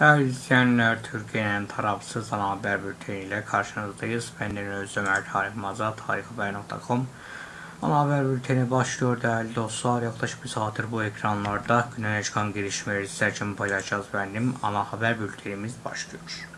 Değerli izleyenler, Türkiye'nin tarafsız ana haber bülteniyle karşınızdayız. Ben Deniz Özdemir, Tarık Mazat, tarikhaber.com Ana haber bülteni başlıyor değerli dostlar. Yaklaşık bir saattir bu ekranlarda güne çıkan gelişmeleri sizler için paylaşacağız benim. Ana haber bültenimiz başlıyor.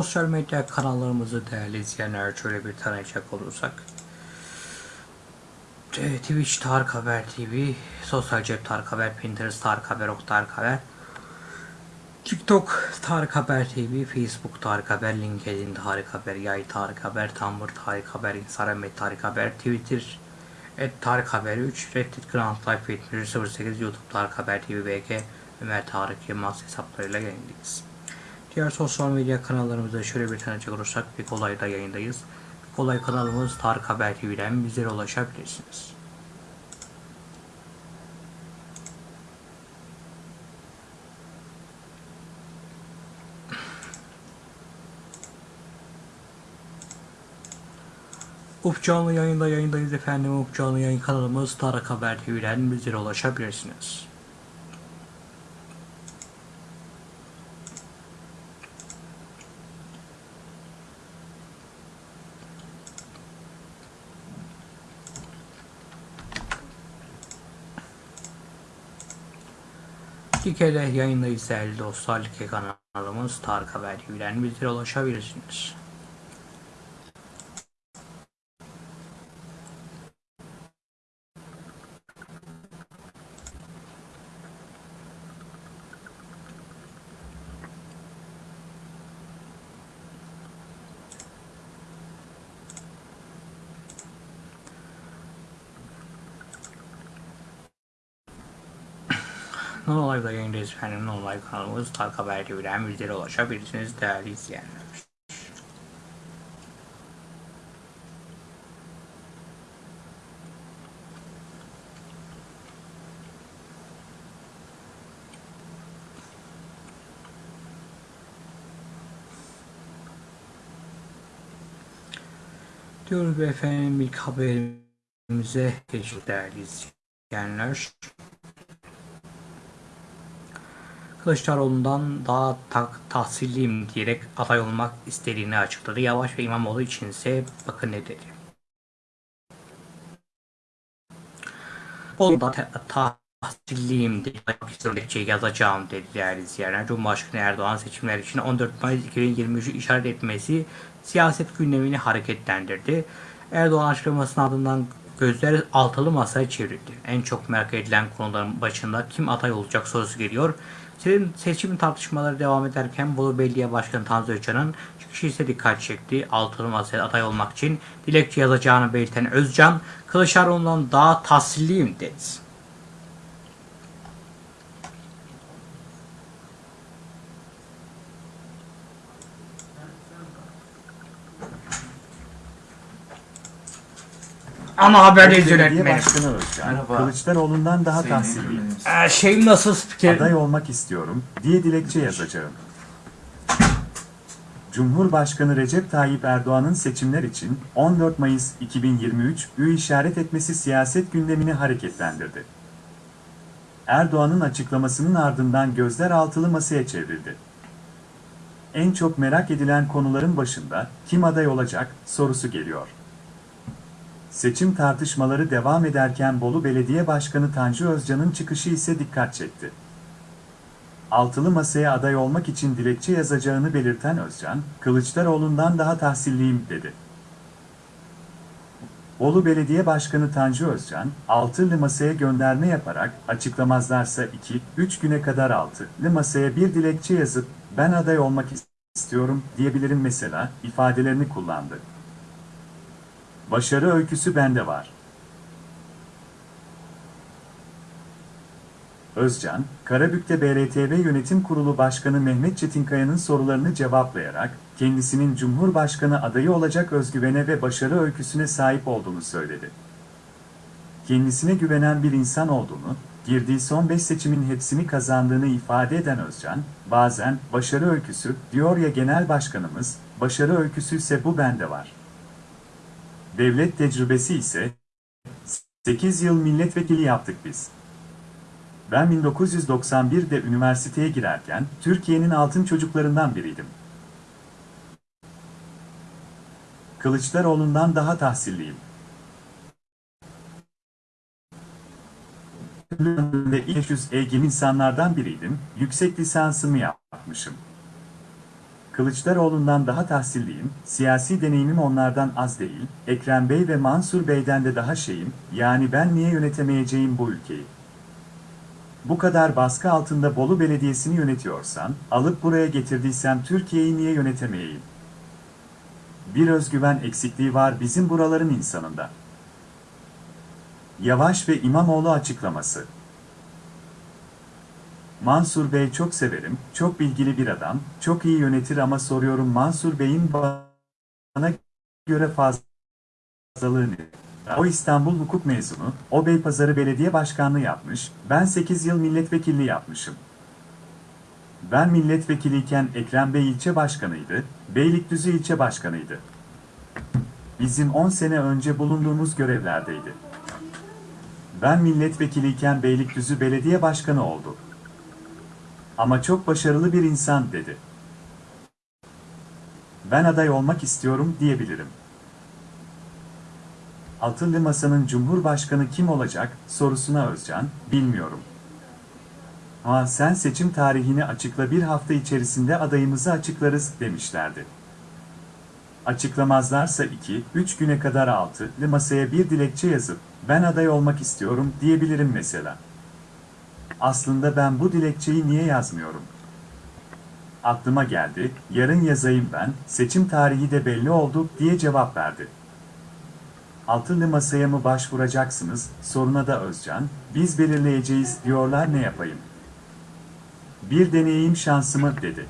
Sosyal medya kanallarımızı değerli izleyenler şöyle bir tanıyacak olursak. T- Twitch Tarık Haber TV, Sosyal Cep Tarık Haber, Pinterest Tarık Haber, Ok Tarık Haber, TikTok Tarık Haber TV, Facebook Tarık Haber, LinkedIn Tarık Haber, Yay Tarık Haber, Tumblr Tarık Haber, Instagram et Haber, Twitter et Tarık Haber 3, Reddit Grand Life 7108, YouTube Tarık Haber TV, BG, Ömer Tarık Yılmaz hesaplarıyla yayındayız. Diğer sosyal medya kanallarımızda şöyle bir tanıcak olursak bir kolayda yayındayız. Bir kolay kanalımız Tarık Haber TV'den bizlere ulaşabilirsiniz. Uf canlı yayında yayındayız efendim. Uf canlı yayın kanalımız Tarık Haber TV'den bizlere ulaşabilirsiniz. Like'de yayındayız değerli dostlar. Like kanalımız Tarık Haber TV'den bizlere ulaşabilirsiniz. Efendim. Non Live kanalımız Tarık Haber TV'den bizlere ulaşabilirsiniz değerli izleyenler. Diyoruz efendim ilk haberimize geçiyoruz değerli izleyenler. Kılıçdaroğlu'ndan daha tak, tahsilliyim diyerek aday olmak istediğini açıkladı. Yavaş ve İmamoğlu içinse bakın ne dedi. Oğlum da ta- tahsilliyim dilekçe yazacağım dedi değerli izleyenler. Cumhurbaşkanı Erdoğan seçimler için 14 Mayıs 2023'ü işaret etmesi siyaset gündemini hareketlendirdi. Erdoğan açıklamasının ardından gözler altılı masaya çevrildi. En çok merak edilen konuların başında kim aday olacak sorusu geliyor. Seçim, tartışmaları devam ederken Bolu Belediye Başkanı Tanzu Özcan'ın çıkışı ise dikkat çekti. Altılı masaya aday olmak için dilekçe yazacağını belirten Özcan, Kılıçdaroğlu'ndan daha tahsilliyim dedi. Ama haberdeyiz Belediye yönetmenim. Başkanı Özcan, Kılıçdaroğlu'ndan daha tahsilliyim. Ee, şeyim nasıl spiker? Aday olmak istiyorum diye dilekçe yazacağım. Cumhurbaşkanı Recep Tayyip Erdoğan'ın seçimler için 14 Mayıs 2023 ü işaret etmesi siyaset gündemini hareketlendirdi. Erdoğan'ın açıklamasının ardından gözler altılı masaya çevrildi. En çok merak edilen konuların başında kim aday olacak sorusu geliyor. Seçim tartışmaları devam ederken Bolu Belediye Başkanı Tanju Özcan'ın çıkışı ise dikkat çekti. Altılı masaya aday olmak için dilekçe yazacağını belirten Özcan, Kılıçdaroğlu'ndan daha tahsilliyim dedi. Bolu Belediye Başkanı Tanju Özcan, altılı masaya gönderme yaparak açıklamazlarsa 2-3 güne kadar altılı masaya bir dilekçe yazıp ben aday olmak istiyorum diyebilirim mesela ifadelerini kullandı. Başarı öyküsü bende var. Özcan, Karabük'te BRTV Yönetim Kurulu Başkanı Mehmet Çetinkaya'nın sorularını cevaplayarak, kendisinin Cumhurbaşkanı adayı olacak özgüvene ve başarı öyküsüne sahip olduğunu söyledi. Kendisine güvenen bir insan olduğunu, girdiği son 5 seçimin hepsini kazandığını ifade eden Özcan, bazen başarı öyküsü diyor ya genel başkanımız, başarı öyküsü ise bu bende var. Devlet tecrübesi ise 8 yıl milletvekili yaptık biz. Ben 1991'de üniversiteye girerken Türkiye'nin altın çocuklarından biriydim. Kılıçdaroğlu'ndan daha tahsilliyim. ilk 500 ilgili insanlardan biriydim, yüksek lisansımı yapmışım. Kılıçdaroğlu'ndan daha tahsilliyim, siyasi deneyimim onlardan az değil, Ekrem Bey ve Mansur Bey'den de daha şeyim, yani ben niye yönetemeyeceğim bu ülkeyi? Bu kadar baskı altında Bolu Belediyesi'ni yönetiyorsan, alıp buraya getirdiysem Türkiye'yi niye yönetemeyeyim? Bir özgüven eksikliği var bizim buraların insanında. Yavaş ve İmamoğlu açıklaması. Mansur Bey çok severim, çok bilgili bir adam, çok iyi yönetir ama soruyorum Mansur Bey'in bana göre fazlalığı ne? O İstanbul hukuk mezunu, o Beypazarı Belediye Başkanlığı yapmış, ben 8 yıl milletvekilliği yapmışım. Ben milletvekiliyken Ekrem Bey ilçe başkanıydı, Beylikdüzü ilçe başkanıydı. Bizim 10 sene önce bulunduğumuz görevlerdeydi. Ben milletvekiliyken Beylikdüzü Belediye Başkanı oldu. Ama çok başarılı bir insan dedi. Ben aday olmak istiyorum diyebilirim. Altılı Masa'nın Cumhurbaşkanı kim olacak sorusuna Özcan, bilmiyorum. Ama sen seçim tarihini açıkla bir hafta içerisinde adayımızı açıklarız demişlerdi. Açıklamazlarsa 2-3 güne kadar altılı masaya bir dilekçe yazıp ben aday olmak istiyorum diyebilirim mesela. Aslında ben bu dilekçeyi niye yazmıyorum? Aklıma geldi, yarın yazayım ben, seçim tarihi de belli oldu diye cevap verdi. Altılı masaya mı başvuracaksınız, soruna da Özcan, biz belirleyeceğiz diyorlar ne yapayım? Bir deneyeyim şansımı dedi.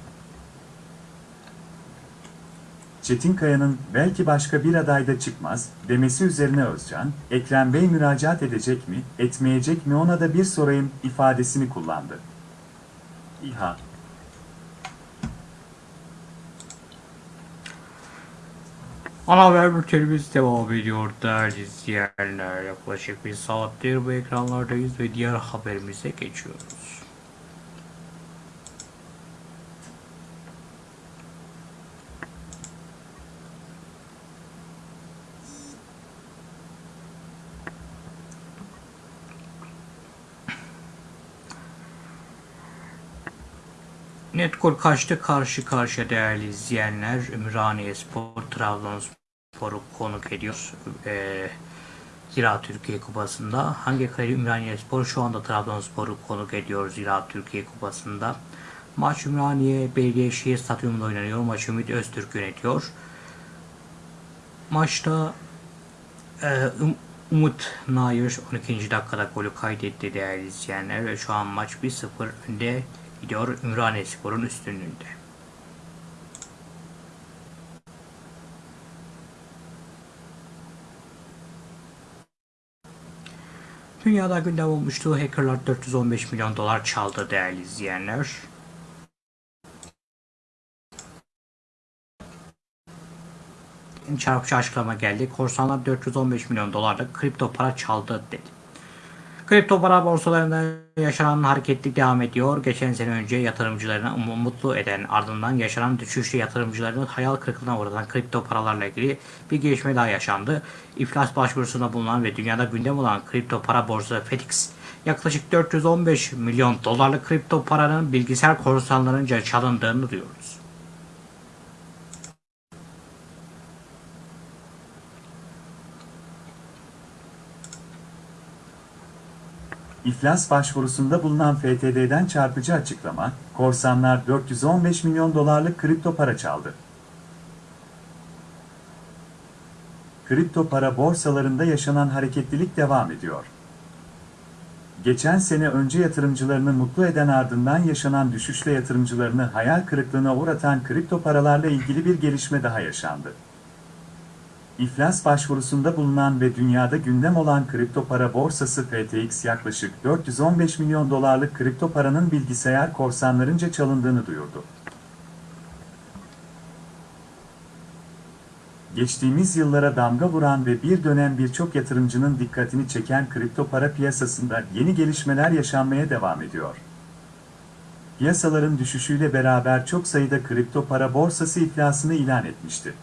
Çetinkaya'nın belki başka bir adayda çıkmaz demesi üzerine Özcan, Ekrem Bey müracaat edecek mi, etmeyecek mi ona da bir sorayım ifadesini kullandı. İHA Ana haber bültenimiz devam ediyor değerli izleyenler. Yaklaşık bir saattir bu ekranlardayız ve diğer haberimize geçiyoruz. Netgol kaçtı karşı karşıya değerli izleyenler. Ümraniye Spor, Trabzonspor'u konuk ediyor. Ee, Zira Türkiye Kupası'nda. Hangi kale Ümraniye Spor şu anda Trabzonspor'u konuk ediyor Zira Türkiye Kupası'nda. Maç Ümraniye Belediyešehir Stadyumunda oynanıyor. Maçı Ümit Öztürk yönetiyor. Maçta e, Um- Umut Nair 12. dakikada golü kaydetti değerli izleyenler ve şu an maç 1-0 önde gidiyor Ümraniye Spor'un üstünlüğünde. Dünyada gündem olmuştu. Hackerlar 415 milyon dolar çaldı değerli izleyenler. Çarpıcı açıklama geldi. Korsanlar 415 milyon dolarlık kripto para çaldı dedi. Kripto para borsalarında yaşanan hareketlilik devam ediyor. Geçen sene önce yatırımcılarını mutlu eden ardından yaşanan düşüşle yatırımcılarını hayal kırıklığına uğratan kripto paralarla ilgili bir gelişme daha yaşandı. İflas başvurusunda bulunan ve dünyada gündem olan kripto para borsası FTX yaklaşık 415 milyon dolarlık kripto paranın bilgisayar korsanlarınca çalındığını duyuyoruz. İflas başvurusunda bulunan FTD'den çarpıcı açıklama, korsanlar 415 milyon dolarlık kripto para çaldı. Kripto para borsalarında yaşanan hareketlilik devam ediyor. geçen sene önce yatırımcılarını mutlu eden ardından yaşanan düşüşle yatırımcılarını hayal kırıklığına uğratan kripto paralarla ilgili bir gelişme daha yaşandı. İflas başvurusunda bulunan ve dünyada gündem olan kripto para borsası FTX yaklaşık 415 milyon dolarlık kripto paranın bilgisayar korsanlarınca çalındığını duyurdu. Geçtiğimiz yıllara damga vuran ve bir dönem birçok yatırımcının dikkatini çeken kripto para piyasasında yeni gelişmeler yaşanmaya devam ediyor. Piyasaların düşüşüyle beraber çok sayıda kripto para borsası iflasını ilan etmişti.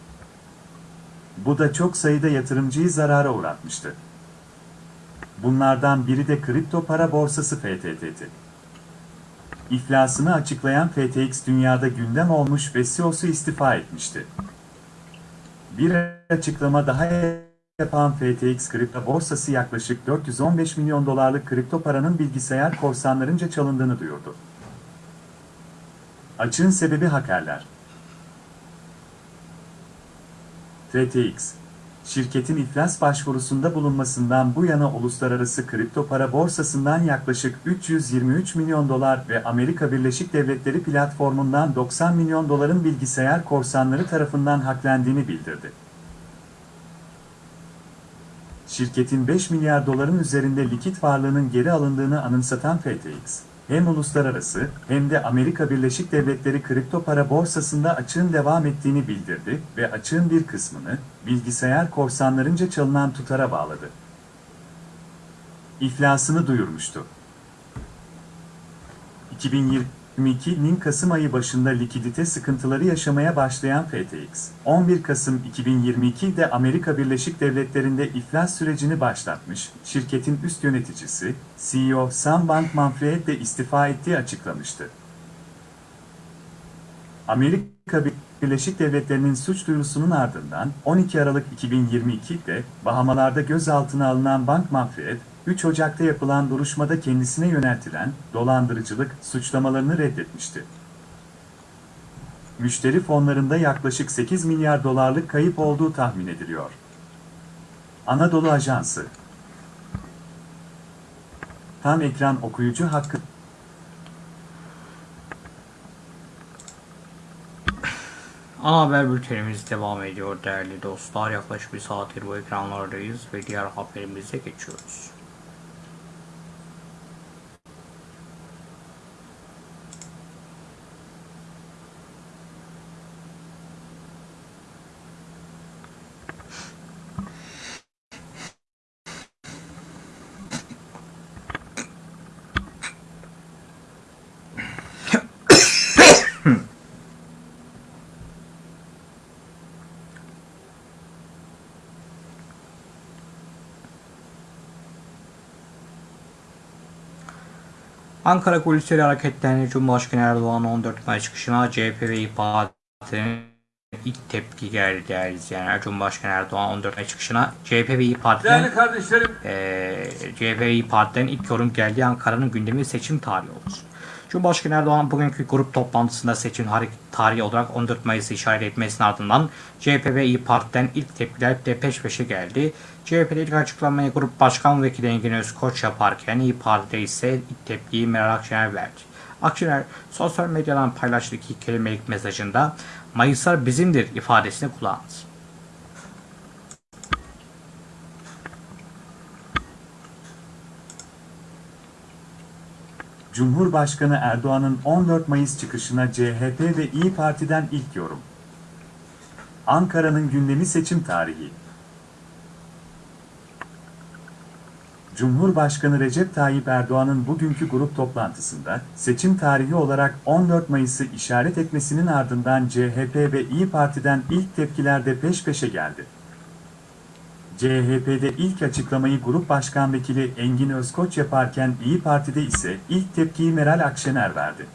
Bu da çok sayıda yatırımcıyı zarara uğratmıştı. Bunlardan biri de kripto para borsası FTT'ti. İflasını açıklayan FTX dünyada gündem olmuş ve CEO'su istifa etmişti. Bir açıklama daha yapan FTX kripto borsası yaklaşık 415 milyon dolarlık kripto paranın bilgisayar korsanlarınca çalındığını duyurdu. Açığın sebebi hakerler. FTX, şirketin iflas başvurusunda bulunmasından bu yana uluslararası kripto para borsasından yaklaşık 323 milyon dolar ve Amerika Birleşik Devletleri platformundan 90 milyon doların bilgisayar korsanları tarafından haklendiğini bildirdi. Şirketin 5 milyar doların üzerinde likit varlığının geri alındığını anımsatan FTX, hem uluslararası hem de Amerika Birleşik Devletleri kripto para borsasında açığın devam ettiğini bildirdi ve açığın bir kısmını bilgisayar korsanlarınca çalınan tutara bağladı. İflasını duyurmuştu. 2022'nin Kasım ayı başında likidite sıkıntıları yaşamaya başlayan FTX, 11 Kasım 2022'de Amerika Birleşik Devletleri'nde iflas sürecini başlatmış, şirketin üst yöneticisi, CEO Sam Bankman-Fried de istifa ettiği açıklamıştı. Amerika Birleşik Devletleri'nin suç duyurusunun ardından 12 Aralık 2022'de Bahamalarda gözaltına alınan Bankman-Fried, 3 Ocak'ta yapılan duruşmada kendisine yöneltilen dolandırıcılık suçlamalarını reddetmişti. Müşteri fonlarında yaklaşık 8 milyar dolarlık kayıp olduğu tahmin ediliyor. Anadolu Ajansı Tam ekran okuyucu hakkı Ana haber bültenimiz devam ediyor değerli dostlar. Yaklaşık bir saattir bu ekranlardayız ve diğer haberimize geçiyoruz. Ankara kulisleri hareketlerini Cumhurbaşkanı Erdoğan 14 Mayıs çıkışına CHP ve İYİ Parti'nin ilk tepki geldi değerli izleyenler. Cumhurbaşkanı Erdoğan 14 Mayıs çıkışına CHP ve İYİ Parti'nin Değerli kardeşlerim, eee CHP ve İYİ Parti'den ilk yorum geldi. Ankara'nın gündemi seçim tarihi oldu. Cumhurbaşkanı Erdoğan bugünkü grup toplantısında seçim tarihi olarak 14 Mayıs'ı işaret etmesinin ardından CHP ve İYİ Parti'den ilk tepkiler de peş peşe geldi. CHP'de ilk açıklamayı Grup Başkan Vekili Engin Özkoç yaparken İYİ Parti'de ise ilk tepkiyi Meral Akşener verdi. Akşener sosyal medyadan paylaştığı iki kelimelik mesajında Mayıslar bizimdir ifadesini kullandı. Cumhurbaşkanı Erdoğan'ın 14 Mayıs çıkışına CHP ve İyi Parti'den ilk yorum. Ankara'nın gündemi seçim tarihi. Cumhurbaşkanı Recep Tayyip Erdoğan'ın bugünkü grup toplantısında seçim tarihi olarak 14 Mayıs'ı işaret etmesinin ardından CHP ve İyi Parti'den ilk tepkiler de peş peşe geldi. CHP'de ilk açıklamayı Grup Başkan Vekili Engin Özkoç yaparken İyi Parti'de ise ilk tepkiyi Meral Akşener verdi.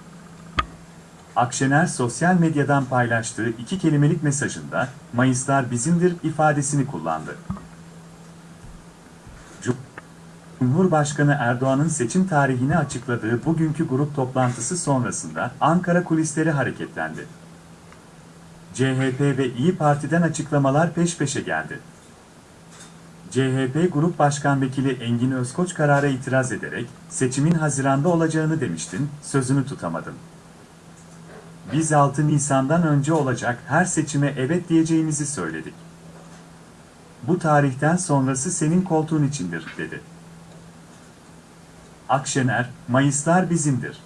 Akşener sosyal medyadan paylaştığı iki kelimelik mesajında Mayıslar bizimdir ifadesini kullandı. Cumhurbaşkanı Erdoğan'ın seçim tarihini açıkladığı bugünkü grup toplantısı sonrasında Ankara kulisleri hareketlendi. CHP ve İyi Parti'den açıklamalar peş peşe geldi. CHP Grup Başkan Vekili Engin Özkoç karara itiraz ederek, seçimin Haziran'da olacağını demiştin, sözünü tutamadın. Biz 6 Nisan'dan önce olacak her seçime evet diyeceğimizi söyledik. Bu tarihten sonrası senin koltuğun içindir, dedi. Akşener, Mayıslar bizimdir.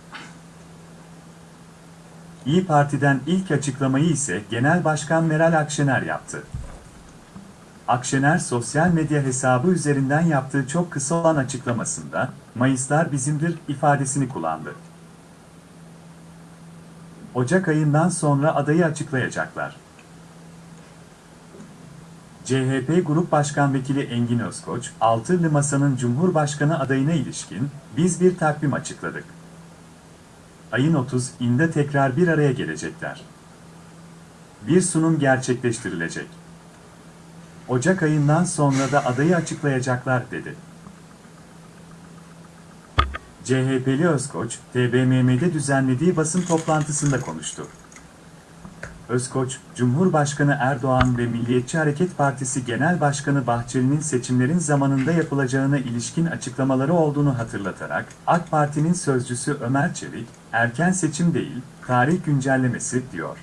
İyi Parti'den ilk açıklamayı ise Genel Başkan Meral Akşener yaptı. Akşener sosyal medya hesabı üzerinden yaptığı çok kısa olan açıklamasında, Mayıslar bizimdir ifadesini kullandı. Ocak ayından sonra adayı açıklayacaklar. CHP Grup Başkan Vekili Engin Özkoç, Altılı Masa'nın Cumhurbaşkanı adayına ilişkin biz bir takvim açıkladık. Ayın 30'inde tekrar bir araya gelecekler. Bir sunum gerçekleştirilecek. Ocak ayından sonra da adayı açıklayacaklar dedi. CHP'li Özkoç, TBMM'de düzenlediği basın toplantısında konuştu. Özkoç, Cumhurbaşkanı Erdoğan ve Milliyetçi Hareket Partisi Genel Başkanı Bahçeli'nin seçimlerin zamanında yapılacağına ilişkin açıklamaları olduğunu hatırlatarak, AK Parti'nin sözcüsü Ömer Çelik, erken seçim değil, tarih güncellemesi diyor.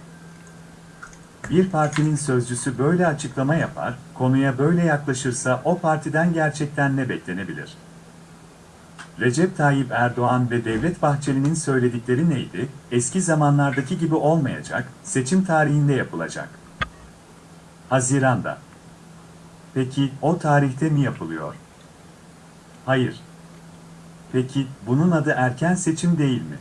Bir partinin sözcüsü böyle açıklama yapar, konuya böyle yaklaşırsa o partiden gerçekten ne beklenebilir? Recep Tayyip Erdoğan ve Devlet Bahçeli'nin söyledikleri neydi? Eski zamanlardaki gibi olmayacak, seçim tarihinde yapılacak. Haziran'da. Peki o tarihte mi yapılıyor? Hayır. Peki bunun adı erken seçim değil mi?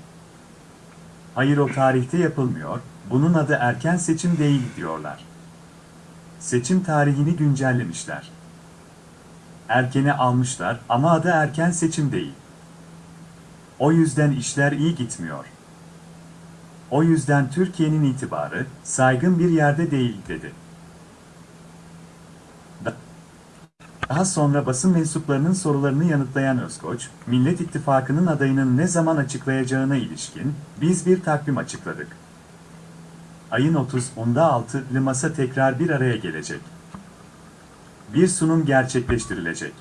Hayır o tarihte yapılmıyor, bunun adı erken seçim değil diyorlar. Seçim tarihini güncellemişler. Erkene almışlar ama adı erken seçim değil. O yüzden işler iyi gitmiyor. O yüzden Türkiye'nin itibarı saygın bir yerde değil dedi. Daha sonra basın mensuplarının sorularını yanıtlayan Özkoç, Millet İttifakı'nın adayının ne zaman açıklayacağına ilişkin biz bir takvim açıkladık. Ayın 30'unda altılı masa tekrar bir araya gelecek. Bir sunum gerçekleştirilecek.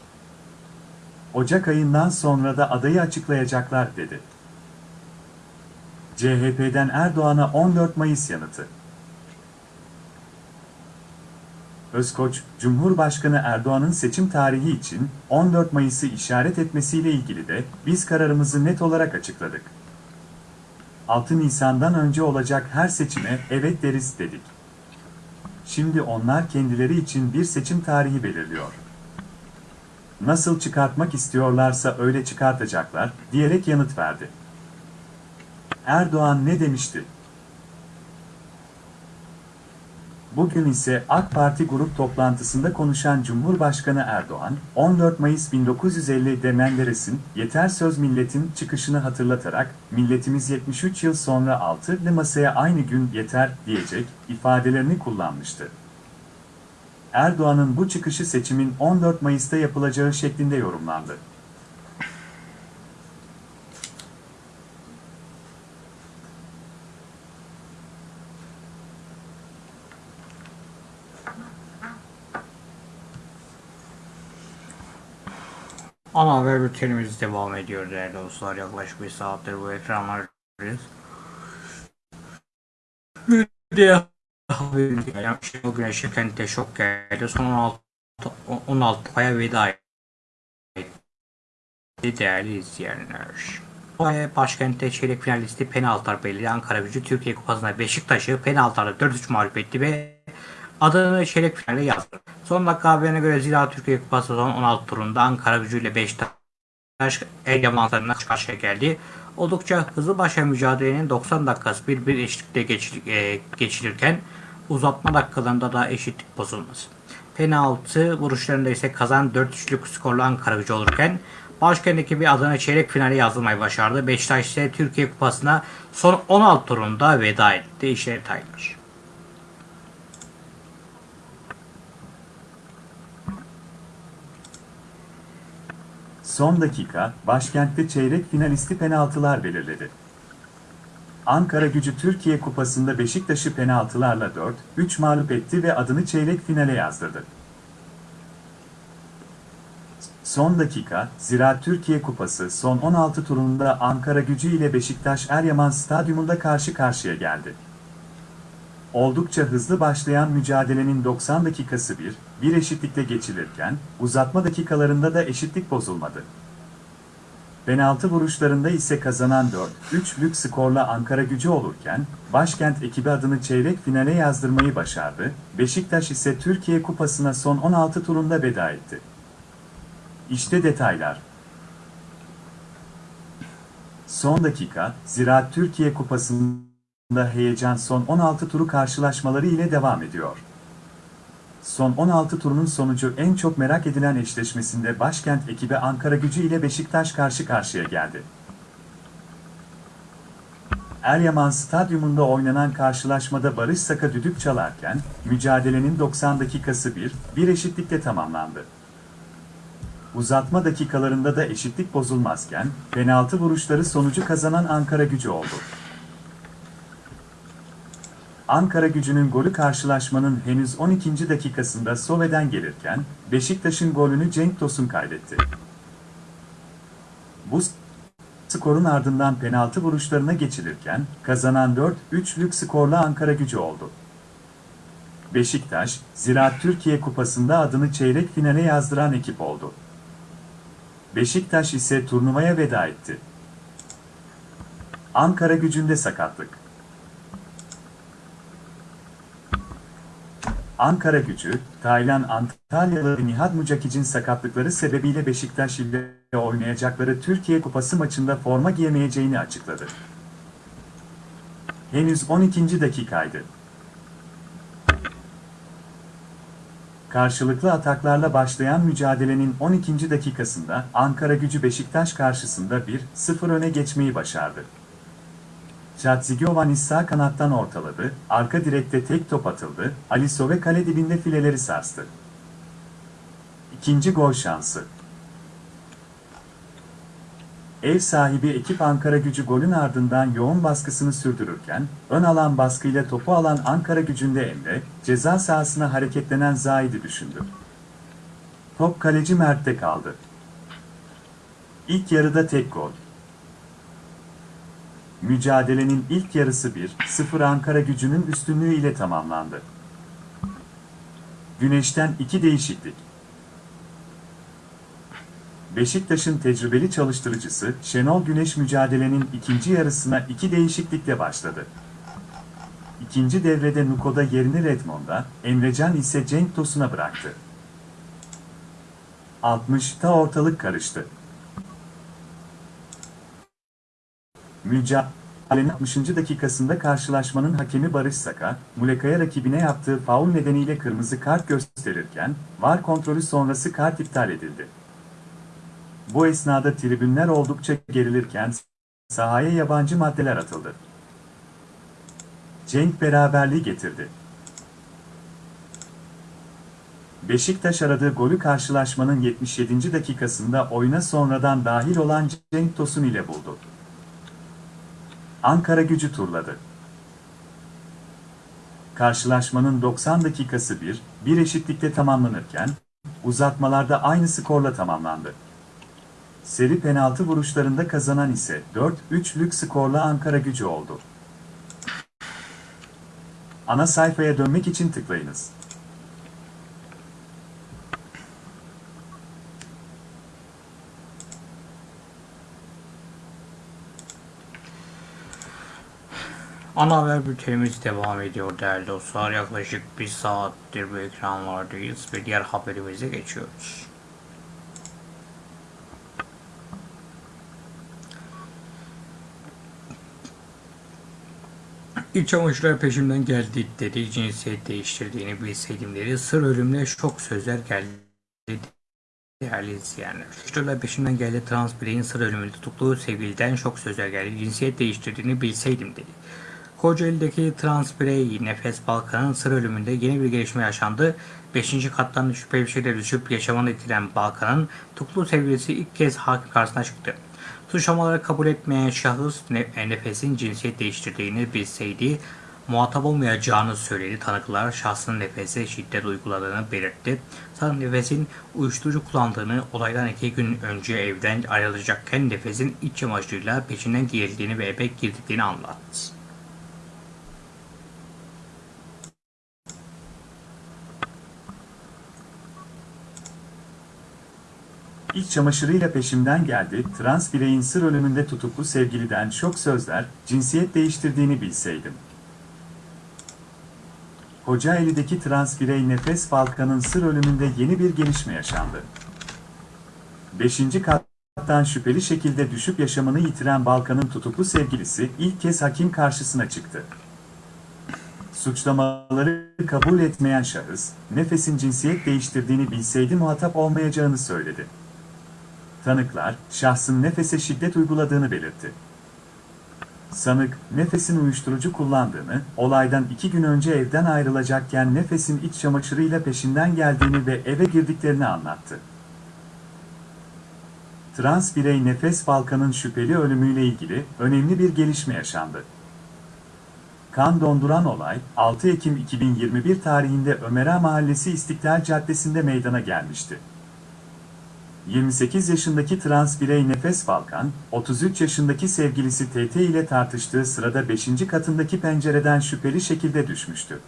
Ocak ayından sonra da adayı açıklayacaklar dedi. CHP'den Erdoğan'a 14 Mayıs yanıtı. Özkoç, Cumhurbaşkanı Erdoğan'ın seçim tarihi için 14 Mayıs'ı işaret etmesiyle ilgili de biz kararımızı net olarak açıkladık. 6 Nisan'dan önce olacak her seçime evet deriz dedik. Şimdi onlar kendileri için bir seçim tarihi belirliyor. Nasıl çıkartmak istiyorlarsa öyle çıkartacaklar, diyerek yanıt verdi. Erdoğan ne demişti? Bugün ise AK Parti grup toplantısında konuşan Cumhurbaşkanı Erdoğan, 14 Mayıs 1950'de Menderes'in "Yeter söz milletin" çıkışını hatırlatarak, milletimiz 73 yıl sonra altılı masaya aynı gün yeter diyecek ifadelerini kullanmıştı. Erdoğan'ın bu çıkışı seçimin 14 Mayıs'ta yapılacağı şeklinde yorumlandı. Ana haber bültenimiz devam ediyor değerli dostlar. Yaklaşık bir saattir bu ekranlardayız. Bir de haber Şenol Güneş'e kente şok geldi. Son 16, 16 aya veda etti değerli izleyenler. Ve başkentte çeyrek finalisti penaltılar belirli Ankara gücü Türkiye Kupası'nda Beşiktaş'ı penaltılarla 4-3 mağlup etti ve adını çeyrek finale yazdı. Son dakika haberine göre Zira Türkiye Kupası son 16 turunda Ankara gücü ile Beşiktaş el yamanlarına karşıya geldi. Oldukça hızlı başlayan mücadelenin 90 dakikası bir bir eşitlikte geçir, e, geçirirken uzatma dakikalarında da eşitlik bozulması. Penaltı vuruşlarında ise kazan 4-3'lük skorlu Ankara gücü olurken başkent ekibi adına çeyrek finale yazılmayı başardı. Beşiktaş ise Türkiye Kupası'na son 16 turunda veda etti. İşte detaylar. Son dakika, başkentte çeyrek finalisti penaltılar belirledi. Ankara gücü Türkiye Kupası'nda Beşiktaş'ı penaltılarla 4-3 mağlup etti ve adını çeyrek finale yazdırdı. Son dakika, Ziraat Türkiye Kupası son 16 turunda Ankara gücü ile Beşiktaş Eryaman Stadyumunda karşı karşıya geldi. Oldukça hızlı başlayan mücadelenin 90 dakikası bir, bir eşitlikle geçilirken, uzatma dakikalarında da eşitlik bozulmadı. Penaltı vuruşlarında ise kazanan 4-3'lük skorla Ankara gücü olurken, başkent ekibi adını çeyrek finale yazdırmayı başardı, Beşiktaş ise Türkiye Kupası'na son 16 turunda veda etti. İşte detaylar. Son dakika, Ziraat Türkiye Kupası'nda heyecan son 16 turu karşılaşmaları ile devam ediyor. Son 16 turunun sonucu en çok merak edilen eşleşmesinde başkent ekibi Ankara gücü ile Beşiktaş karşı karşıya geldi. Eryaman Stadyumunda oynanan karşılaşmada Barış Saka düdük çalarken, mücadelenin 90 dakikası bir, bir eşitlikle tamamlandı. Uzatma dakikalarında da eşitlik bozulmazken, penaltı vuruşları sonucu kazanan Ankara gücü oldu. Ankara gücünün golü karşılaşmanın henüz 12. dakikasında Sove'den gelirken, Beşiktaş'ın golünü Cenk Tosun kaydetti. Bu skorun ardından penaltı vuruşlarına geçilirken, kazanan 4-3'lük skorla Ankara gücü oldu. Beşiktaş, Ziraat Türkiye Kupası'nda adını çeyrek finale yazdıran ekip oldu. Beşiktaş ise turnuvaya veda etti. Ankara gücünde sakatlık. Ankara gücü, Taylan Antalyalı Nihat Mucakic'in sakatlıkları sebebiyle Beşiktaş ile oynayacakları Türkiye Kupası maçında forma giyemeyeceğini açıkladı. Henüz 12. dakikaydı. Karşılıklı ataklarla başlayan mücadelenin 12. dakikasında Ankara gücü Beşiktaş karşısında 1-0 öne geçmeyi başardı. Chatzigiovan sağ kanattan ortaladı, arka direkte tek top atıldı, Ali Sove kale dibinde fileleri sarstı. İkinci gol şansı. Ev sahibi ekip Ankara gücü golün ardından yoğun baskısını sürdürürken, ön alan baskıyla topu alan Ankara gücünde Emre, ceza sahasına hareketlenen Zahid'i düşündü. Top kaleci Mert'te kaldı. İlk yarıda tek gol. Mücadelenin ilk yarısı 1-0 Ankara gücünün üstünlüğü ile tamamlandı. Güneşten iki değişiklik. Beşiktaş'ın tecrübeli çalıştırıcısı Şenol Güneş mücadelenin ikinci yarısına iki değişiklikle başladı. İkinci devrede Nuko'da yerini Redmond'a, Emrecan ise Cenk Tosun'a bıraktı. 60'ta ortalık karıştı. Mücadelenin 60. dakikasında karşılaşmanın hakemi Barış Saka, Muleka'ya rakibine yaptığı faul nedeniyle kırmızı kart gösterirken, VAR kontrolü sonrası kart iptal edildi. Bu esnada tribünler oldukça gerilirken sahaya yabancı maddeler atıldı. Cenk beraberliği getirdi. Beşiktaş aradığı golü karşılaşmanın 77. dakikasında oyuna sonradan dahil olan Cenk Tosun ile buldu. Ankara gücü turladı. Karşılaşmanın 90 dakikası bir, bir eşitlikle tamamlanırken, uzatmalarda aynı skorla tamamlandı. Seri penaltı vuruşlarında kazanan ise 4-3'lük skorla Ankara gücü oldu. Ana sayfaya dönmek için tıklayınız. Ana haber bültenimiz devam ediyor değerli dostlar. Yaklaşık bir saattir bu ekranlardayız ve diğer haberimize geçiyoruz. İç çamaşırlar peşimden geldi dedi. Cinsiyet değiştirdiğini bilseydim dedi. Sır ölümle şok sözler geldi. Değerli izleyenler. Çamaşırlar peşimden geldi. Trans bireyin sır ölümünde tutukluğu sevgiliden şok sözler geldi. Cinsiyet değiştirdiğini bilseydim dedi. Kocaeli'deki trans birey Nefes Balkan'ın sır ölümünde yeni bir gelişme yaşandı. 5. kattan şüpheli bir şeyle düşüp yaşamını etkilen Balkan'ın tutuklu sevgilisi ilk kez hakim karşısına çıktı. Suçlamaları kabul etmeyen şahıs Nefes'in cinsiyet değiştirdiğini bilseydi muhatap olmayacağını söyledi. Tanıklar şahsın nefese şiddet uyguladığını belirtti. Sanık nefesin uyuşturucu kullandığını, olaydan iki gün önce evden ayrılacakken nefesin iç çamaşırıyla peşinden giyildiğini ve eve girdiklerini anlattı. İç çamaşırıyla peşimden geldi, trans bireyin sır ölümünde tutuklu sevgiliden şok sözler, cinsiyet değiştirdiğini bilseydim. Kocaeli'deki trans birey Nefes Balkan'ın sır ölümünde yeni bir gelişme yaşandı. Beşinci kattan şüpheli şekilde düşüp yaşamını yitiren Balkan'ın tutuklu sevgilisi ilk kez hakim karşısına çıktı. Suçlamaları kabul etmeyen şahıs, Nefes'in cinsiyet değiştirdiğini bilseydi muhatap olmayacağını söyledi. Tanıklar, şahsın Nefes'e şiddet uyguladığını belirtti. Sanık, Nefes'in uyuşturucu kullandığını, olaydan iki gün önce evden ayrılacakken Nefes'in iç çamaşırıyla peşinden geldiğini ve eve girdiklerini anlattı. Trans birey Nefes Balkan'ın şüpheli ölümüyle ilgili önemli bir gelişme yaşandı. Kan donduran olay, 6 Ekim 2021 tarihinde Ömera Mahallesi İstiklal Caddesi'nde meydana gelmişti. 28 yaşındaki trans birey Nefes Balkan, 33 yaşındaki sevgilisi TT ile tartıştığı sırada 5. katındaki pencereden şüpheli şekilde düşmüştü.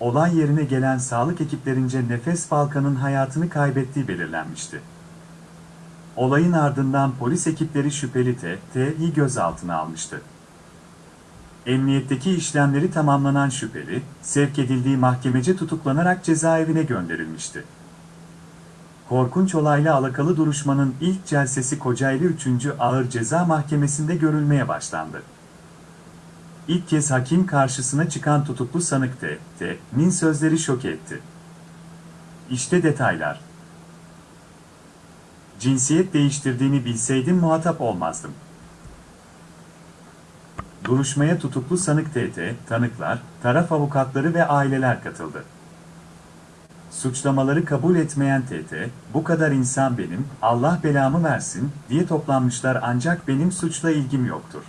Olay yerine gelen sağlık ekiplerince Nefes Balkan'ın hayatını kaybettiği belirlenmişti. Olayın ardından polis ekipleri şüpheli TT'yi gözaltına almıştı. Emniyetteki işlemleri tamamlanan şüpheli, sevk edildiği mahkemece tutuklanarak cezaevine gönderilmişti. Korkunç olayla alakalı duruşmanın ilk celsesi Kocaeli 3. Ağır Ceza Mahkemesi'nde görülmeye başlandı. İlk kez hakim karşısına çıkan tutuklu sanık T.T.'nin sözleri şok etti. İşte detaylar. Cinsiyet değiştirdiğini bilseydim muhatap olmazdım. Duruşmaya tutuklu sanık T.T., tanıklar, taraf avukatları ve aileler katıldı. Suçlamaları kabul etmeyen TT, bu kadar insan benim, Allah belamı versin, diye toplanmışlar ancak benim suçla ilgim yoktur.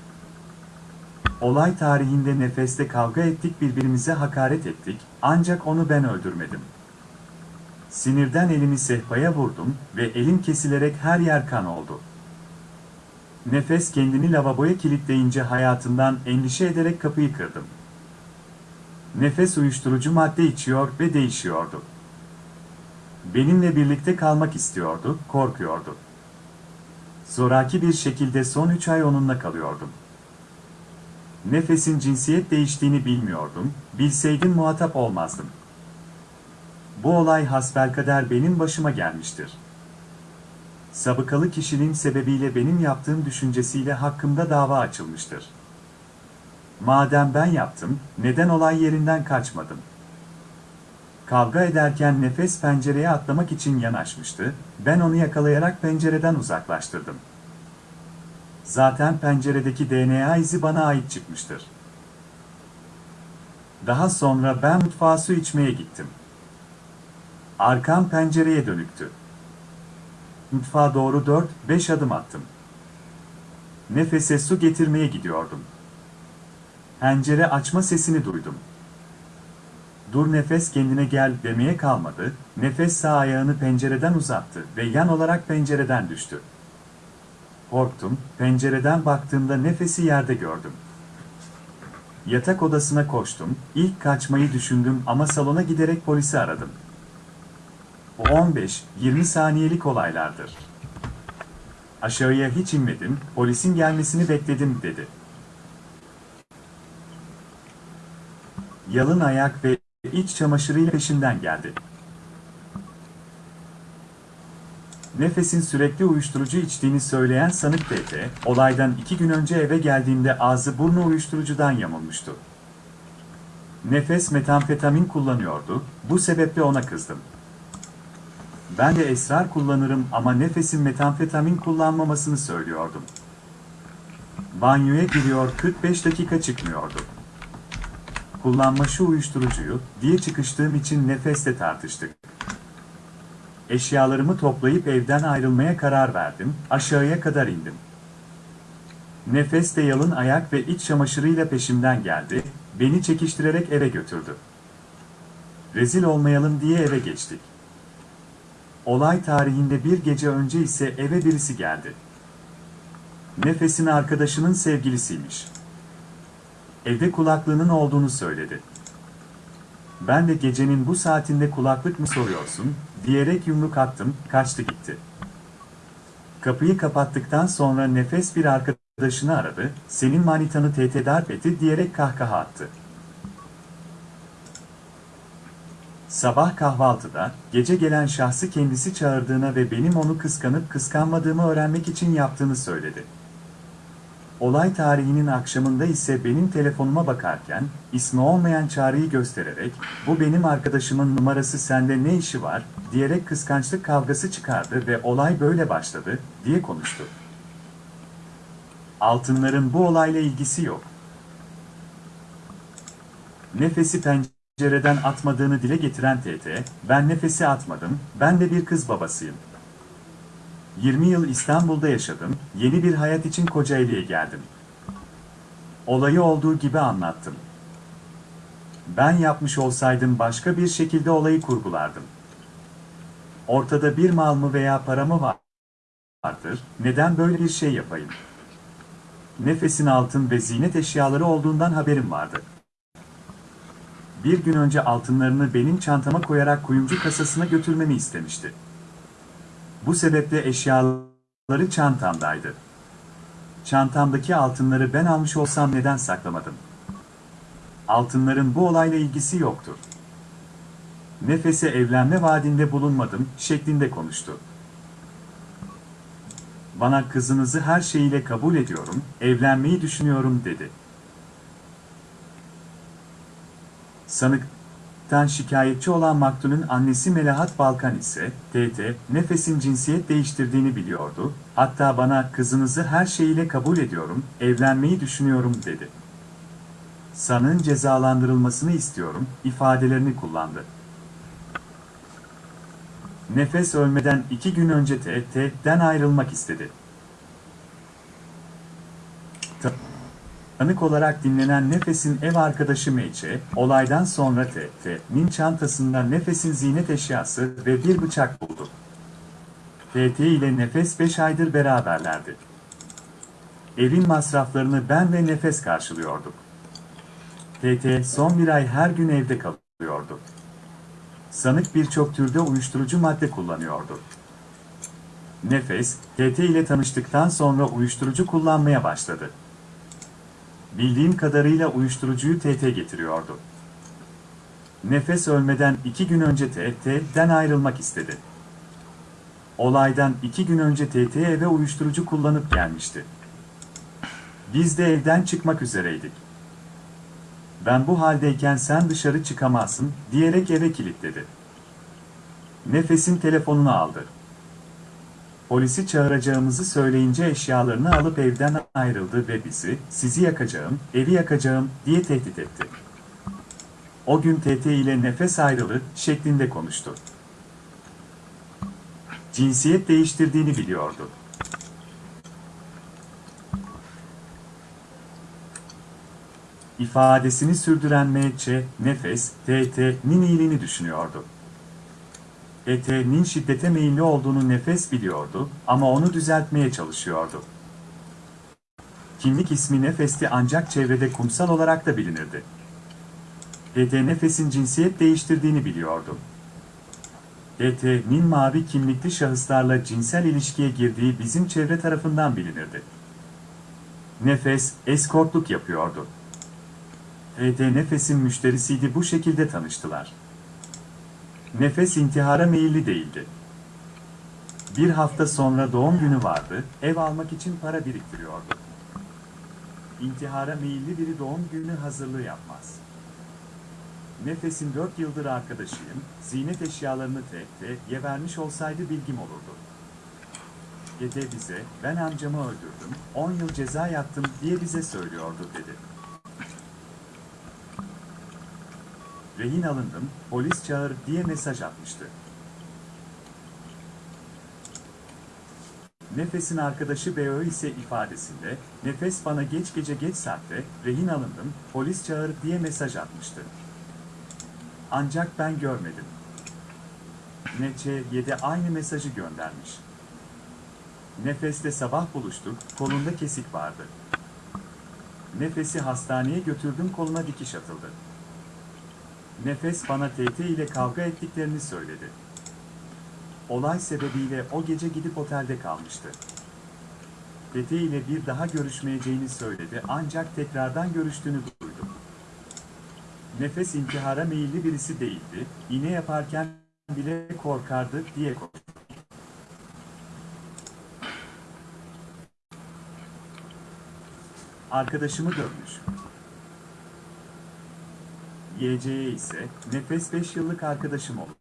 Olay tarihinde nefeste kavga ettik birbirimize hakaret ettik, ancak onu ben öldürmedim. Sinirden elimi sehpaya vurdum ve elim kesilerek her yer kan oldu. Nefes kendini lavaboya kilitleyince hayatından endişe ederek kapıyı kırdım. Nefes uyuşturucu madde içiyor ve değişiyordu. Benimle birlikte kalmak istiyordu, korkuyordu. Zoraki bir şekilde son üç ay onunla kalıyordum. Nefesin cinsiyet değiştiğini bilmiyordum, bilseydim muhatap olmazdım. Bu olay hasbelkader benim başıma gelmiştir. Sabıkalı kişiliğim sebebiyle benim yaptığım düşüncesiyle hakkımda dava açılmıştır. Madem ben yaptım, neden olay yerinden kaçmadım? Kavga ederken nefes pencereye atlamak için yanaşmıştı, ben onu yakalayarak pencereden uzaklaştırdım. Zaten penceredeki DNA izi bana ait çıkmıştır. Daha sonra ben mutfağa su içmeye gittim. Arkam pencereye dönüktü. Mutfağa doğru 4-5 adım attım. Nefese su getirmeye gidiyordum. Pencere açma sesini duydum. Dur nefes kendine gel demeye kalmadı, nefes sağ ayağını pencereden uzattı ve yan olarak pencereden düştü. Korktum, pencereden baktığımda nefesi yerde gördüm. Yatak odasına koştum, ilk kaçmayı düşündüm ama salona giderek polisi aradım. Bu 15-20 saniyelik olaylardır. Aşağıya hiç inmedim, polisin gelmesini bekledim dedi. Yalın ayak ve iç çamaşırıyla peşinden geldi. Nefes'in sürekli uyuşturucu içtiğini söyleyen sanık TT, olaydan iki gün önce eve geldiğinde ağzı burnu uyuşturucudan yamulmuştu. Nefes metamfetamin kullanıyordu, bu sebeple ona kızdım. Ben de esrar kullanırım ama Nefes'in metamfetamin kullanmamasını söylüyordum. Banyoya giriyor 45 dakika çıkmıyordu kullanma şu uyuşturucuyu, diye çıkıştığım için nefesle tartıştık. Eşyalarımı toplayıp evden ayrılmaya karar verdim, aşağıya kadar indim. Nefes de yalın ayak ve iç çamaşırıyla peşimden geldi, beni çekiştirerek eve götürdü. Rezil olmayalım diye eve geçtik. Olay tarihinde bir gece önce ise eve birisi geldi. Nefes'in arkadaşının sevgilisiymiş. Evde kulaklığının olduğunu söyledi. Ben de gecenin bu saatinde kulaklık mı soruyorsun, diyerek yumruk attım, kaçtı gitti. Kapıyı kapattıktan sonra Nefes bir arkadaşını aradı, senin manitanı tehdit darp etti diyerek kahkaha attı. Sabah kahvaltıda, gece gelen şahsı kendisi çağırdığına ve benim onu kıskanıp kıskanmadığımı öğrenmek için yaptığını söyledi. Olay tarihinin akşamında ise benim telefonuma bakarken, ismi olmayan çağrıyı göstererek, bu benim arkadaşımın numarası sende ne işi var, diyerek kıskançlık kavgası çıkardı ve olay böyle başladı, diye konuştu. Altınların bu olayla ilgisi yok. Nefesi pencereden atmadığını dile getiren TT, ben nefesi atmadım, ben de bir kız babasıyım. 20 yıl İstanbul'da yaşadım, yeni bir hayat için Kocaeli'ye geldim. Olayı olduğu gibi anlattım. Ben yapmış olsaydım başka bir şekilde olayı kurgulardım. Ortada bir mal mı veya para mı var- vardır, neden böyle bir şey yapayım? Nefesin altın ve ziynet eşyaları olduğundan haberim vardı. Bir gün önce altınlarını benim çantama koyarak kuyumcu kasasına götürmemi istemişti. Bu sebeple eşyaları çantamdaydı. Çantamdaki altınları ben almış olsam neden saklamadım? Altınların bu olayla ilgisi yoktur. Nefese evlenme vaadinde bulunmadım şeklinde konuştu. Bana kızınızı her şeyiyle kabul ediyorum, evlenmeyi düşünüyorum dedi. Sanıktan şikayetçi olan maktulün annesi Melahat Balkan ise, TT, Nefes'in cinsiyet değiştirdiğini biliyordu, hatta bana kızınızı her şeyiyle kabul ediyorum, evlenmeyi düşünüyorum dedi. Sanığın cezalandırılmasını istiyorum, ifadelerini kullandı. Nefes ölmeden iki gün önce TT'den ayrılmak istedi. Tanık olarak dinlenen Nefes'in ev arkadaşı Meyçe, olaydan sonra TT'nin çantasında Nefes'in ziynet eşyası ve bir bıçak buldu. TT ile Nefes 5 aydır beraberlerdi. Evin masraflarını ben ve Nefes karşılıyorduk. TT son bir ay her gün evde kalıyordu. Sanık birçok türde uyuşturucu madde kullanıyordu. Nefes, TT ile tanıştıktan sonra uyuşturucu kullanmaya başladı. Bildiğim kadarıyla uyuşturucuyu TT getiriyordu. Nefes ölmeden iki gün önce TT'den ayrılmak istedi. Olaydan iki gün önce TT eve uyuşturucu kullanıp gelmişti. Biz de evden çıkmak üzereydik. Ben bu haldeyken sen dışarı çıkamazsın diyerek eve kilitledi. Nefesin telefonunu aldı. Polisi çağıracağımızı söyleyince eşyalarını alıp evden ayrıldı ve bizi, sizi yakacağım, evi yakacağım diye tehdit etti. O gün TT ile nefes ayrılı şeklinde konuştu. Cinsiyet değiştirdiğini biliyordu. İfadesini sürdüren MÇ, Nefes, TT'nin iyiliğini düşünüyordu. ET'nin şiddete meyilli olduğunu Nefes biliyordu ama onu düzeltmeye çalışıyordu. Kimlik ismi Nefes'ti ancak çevrede kumsal olarak da bilinirdi. ET Nefes'in cinsiyet değiştirdiğini biliyordu. ET'nin mavi kimlikli şahıslarla cinsel ilişkiye girdiği bizim çevre tarafından bilinirdi. Nefes, eskortluk yapıyordu. ET Nefes'in müşterisiydi bu şekilde tanıştılar. Nefes intihara meyilli değildi. Bir hafta sonra doğum günü vardı, ev almak için para biriktiriyordu. İntihara meyilli biri doğum günü hazırlığı yapmaz. Nefes'in dört yıldır arkadaşıyım, ziynet eşyalarını TT'ye vermiş olsaydı bilgim olurdu. Gede bize, ben amcamı öldürdüm, 10 yıl ceza yattım diye bize söylüyordu dedi. Rehin alındım, polis çağır diye mesaj atmıştı. Nefes'in arkadaşı BÖ ise ifadesinde, Nefes bana geç gece geç saatte, rehin alındım, polis çağır diye mesaj atmıştı. Ancak ben görmedim. NC7 aynı mesajı göndermiş. Nefes'te sabah buluştuk, kolunda kesik vardı. Nefes'i hastaneye götürdüm koluna dikiş atıldı. Nefes bana TT ile kavga ettiklerini söyledi. Olay sebebiyle o gece gidip otelde kalmıştı. TT ile bir daha görüşmeyeceğini söyledi ancak tekrardan görüştüğünü duydum. Nefes intihara meyilli birisi değildi, iğne yaparken bile korkardı diye konuştu. Arkadaşımı dövmüş. YC'ye ise nefes 5 yıllık arkadaşım olur.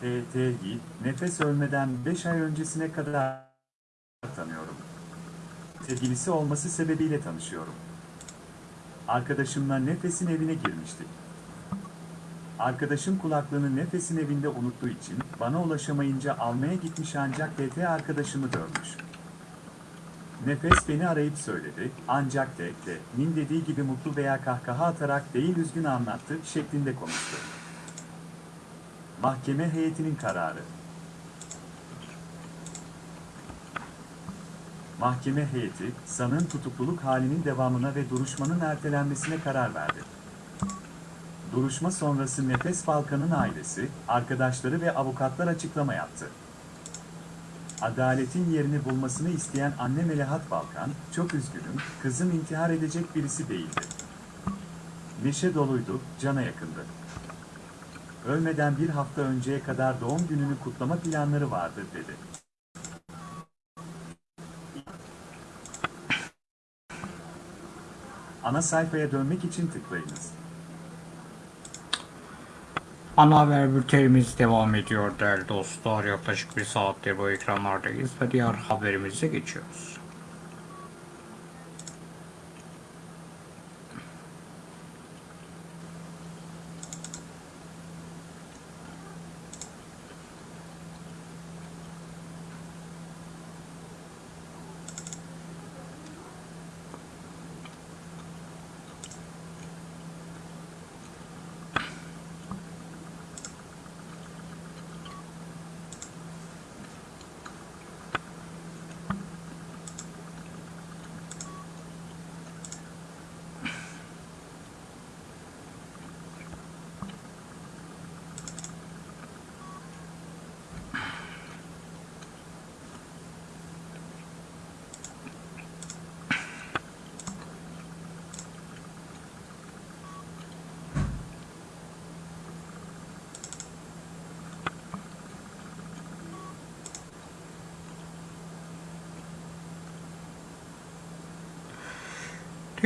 TT'yi nefes ölmeden 5 ay öncesine kadar tanıyorum. Sevgilisi olması sebebiyle tanışıyorum. Arkadaşımla Nefes'in evine girmiştik. Arkadaşım kulaklığını Nefes'in evinde unuttuğu için bana ulaşamayınca almaya gitmiş ancak TT arkadaşımı dövmüş. Nefes beni arayıp söyledi, ancak TT'nin dediği gibi mutlu veya kahkaha atarak değil üzgün anlattı şeklinde konuştu. Mahkeme heyetinin kararı. Mahkeme heyeti, sanığın tutukluluk halinin devamına ve duruşmanın ertelenmesine karar verdi. Duruşma sonrası Nefes Balkan'ın ailesi, arkadaşları ve avukatlar açıklama yaptı. Adaletin yerini bulmasını isteyen anne Melahat Balkan, çok üzgünüm, kızım intihar edecek birisi değildi. Neşe doluydu, cana yakındı. Ölmeden bir hafta önceye kadar doğum gününü kutlama planları vardı dedi. Ana sayfaya dönmek için tıklayınız. Ana haber bültenimiz devam ediyor değerli dostlar. Yaklaşık bir saattir bu ekranlardayız ve diğer haberimize geçiyoruz.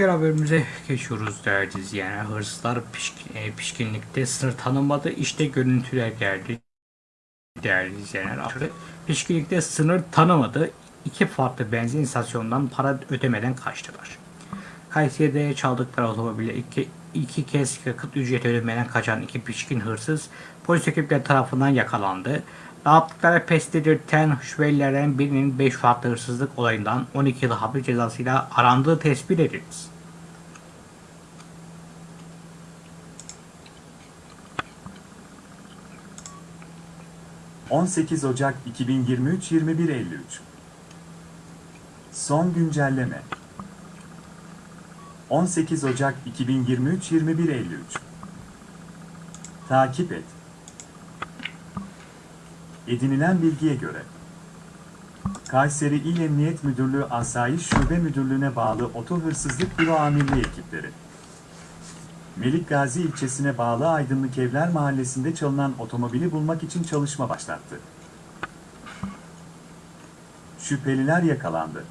Diğer haberimize geçiyoruz değerli izleyenler. Hırsızlar pişkin, e, pişkinlikte sınır tanımadı. İşte görüntüler geldi. Değerli izleyenler. Pişkinlikte sınır tanımadı. İki farklı benzin istasyonundan para ödemeden kaçtılar. Kayseri'de çaldıkları otomobile iki, iki kez yakıt ücreti ödemeden kaçan iki pişkin hırsız polis ekipleri tarafından yakalandı. Dağıttıkları pes dedirten şüphelilerden birinin 5 farklı hırsızlık olayından 12 yıl hapis cezasıyla arandığı tespit edildi. ...18 Ocak 2023 21.53 Son güncelleme. 18 Ocak 2023 21.53 Takip et. Edinilen bilgiye göre Kayseri İl Emniyet Müdürlüğü Asayiş Şube Müdürlüğü'ne bağlı Oto Hırsızlık Büro Amirliği ekipleri Melik Gazi ilçesine bağlı Aydınlık Evler Mahallesi'nde çalınan otomobili bulmak için çalışma başlattı. Şüpheliler yakalandı.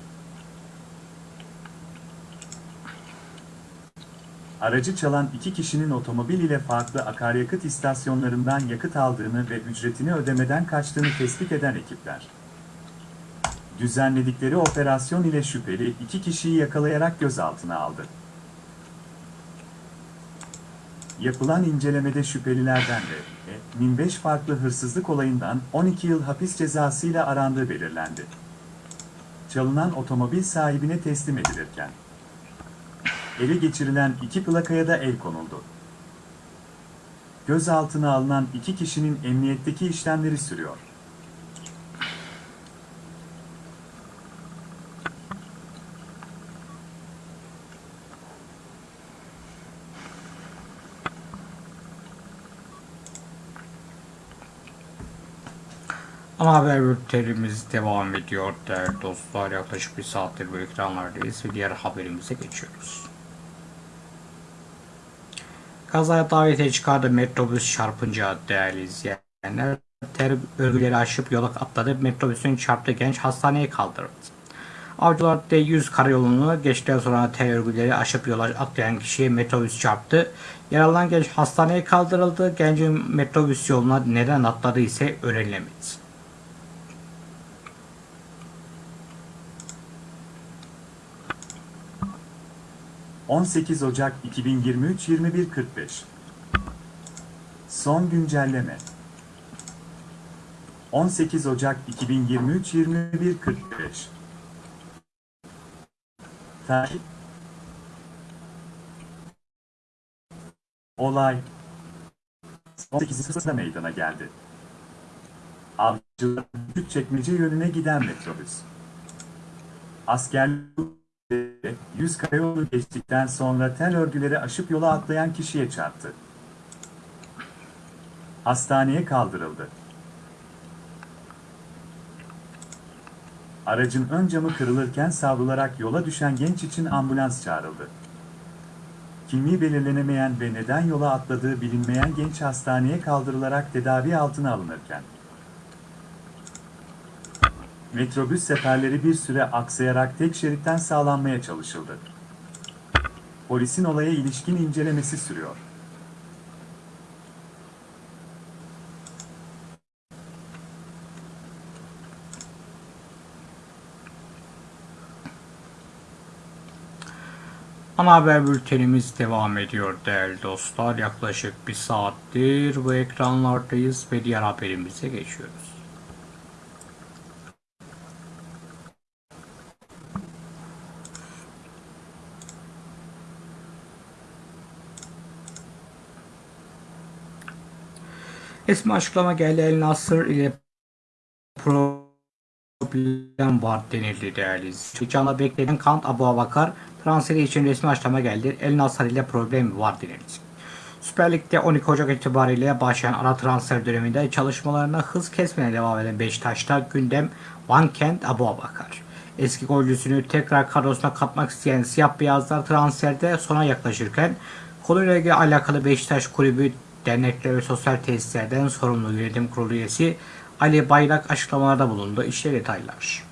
Aracı çalan iki kişinin otomobil ile farklı akaryakıt istasyonlarından yakıt aldığını ve ücretini ödemeden kaçtığını tespit eden ekipler. Düzenledikleri operasyon ile şüpheli iki kişiyi yakalayarak gözaltına aldı. Yapılan incelemede şüphelilerden de e, 1005 farklı hırsızlık olayından 12 yıl hapis cezasıyla arandığı belirlendi. Çalınan otomobil sahibine teslim edilirken ele geçirilen iki plakaya da el konuldu. Gözaltına alınan iki kişinin emniyetteki işlemleri sürüyor. Ama haber bültenimiz devam ediyor değerli dostlar. Yaklaşık bir saattir bu ekranlardayız ve diğer haberimize geçiyoruz. Kazaya davetiye çıkardı metrobüs çarpınca değerli izleyenler. Ter örgüleri aşıp yola atladı. Metrobüsün çarptığı genç hastaneye kaldırıldı. Avcılar D100 karayolunu geçtikten sonra ter örgüleri aşıp yola atlayan kişiye metrobüs çarptı. Yaralanan genç hastaneye kaldırıldı. Gencin metrobüs yoluna neden atladığı ise öğrenilemedi. 18 Ocak 2023 21.45 Son güncelleme. 18 Ocak 2023 21.45 Takip Olay. 18 sırasında meydana geldi. Avcılar çekmece yönüne giden metrobüs. Askerlik 100 karayolu geçtikten sonra tel örgüleri aşıp yola atlayan kişiye çarptı. Hastaneye kaldırıldı. Aracın ön camı kırılırken savrularak yola düşen genç için ambulans çağrıldı. Kimliği belirlenemeyen ve neden yola atladığı bilinmeyen genç hastaneye kaldırılarak tedavi altına alınırken, Metrobüs seferleri bir süre aksayarak tek şeritten sağlanmaya çalışıldı. Polisin olaya ilişkin incelemesi sürüyor. Ana haber bültenimiz devam ediyor değerli dostlar. Yaklaşık bir saattir bu ekranlardayız ve diğer haberimize geçiyoruz. Resmi açıklama geldi. El Nasır ile problem var denildi değerli izleyiciler. Beklenen Kant Abu Abakar transferi için resmi açıklama geldi. El Nasır ile problem var denildi. Süper Lig'de 12 Ocak itibariyle başlayan ara transfer döneminde çalışmalarına hız kesmeye devam eden Beşiktaş'ta gündem Van Kent Abu Abakar. Eski golcüsünü tekrar kadrosuna katmak isteyen siyah beyazlar transferde sona yaklaşırken konuyla ilgili alakalı Beşiktaş kulübü dernekler ve sosyal tesislerden sorumlu yönetim kurulu üyesi Ali Bayrak açıklamalarda bulundu. İşte detaylar.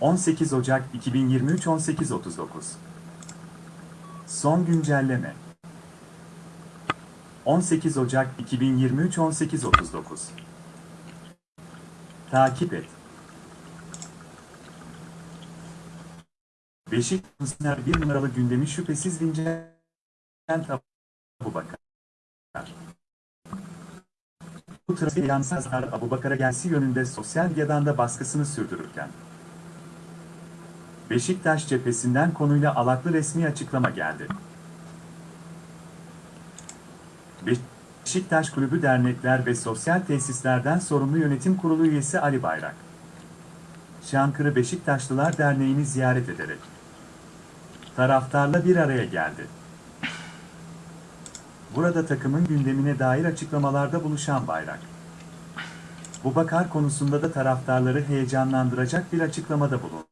...18 Ocak 2023 18.39 Son güncelleme 18 Ocak 2023 18.39 Takip et. Beşiktaş'ın bir numaralı gündemi şüphesiz Vincent Abubakar. bu transfer yansızlar Abu Bakar'a gelsi yönünde sosyal medyadan da baskısını sürdürürken. Beşiktaş cephesinden konuyla alaklı resmi açıklama geldi. Beşiktaş Kulübü Dernekler ve Sosyal Tesislerden Sorumlu Yönetim Kurulu üyesi Ali Bayrak. Çankırı Beşiktaşlılar Derneği'ni ziyaret ederek taraftarla bir araya geldi. Burada takımın gündemine dair açıklamalarda buluşan Bayrak. Bu bakar konusunda da taraftarları heyecanlandıracak bir açıklamada bulundu.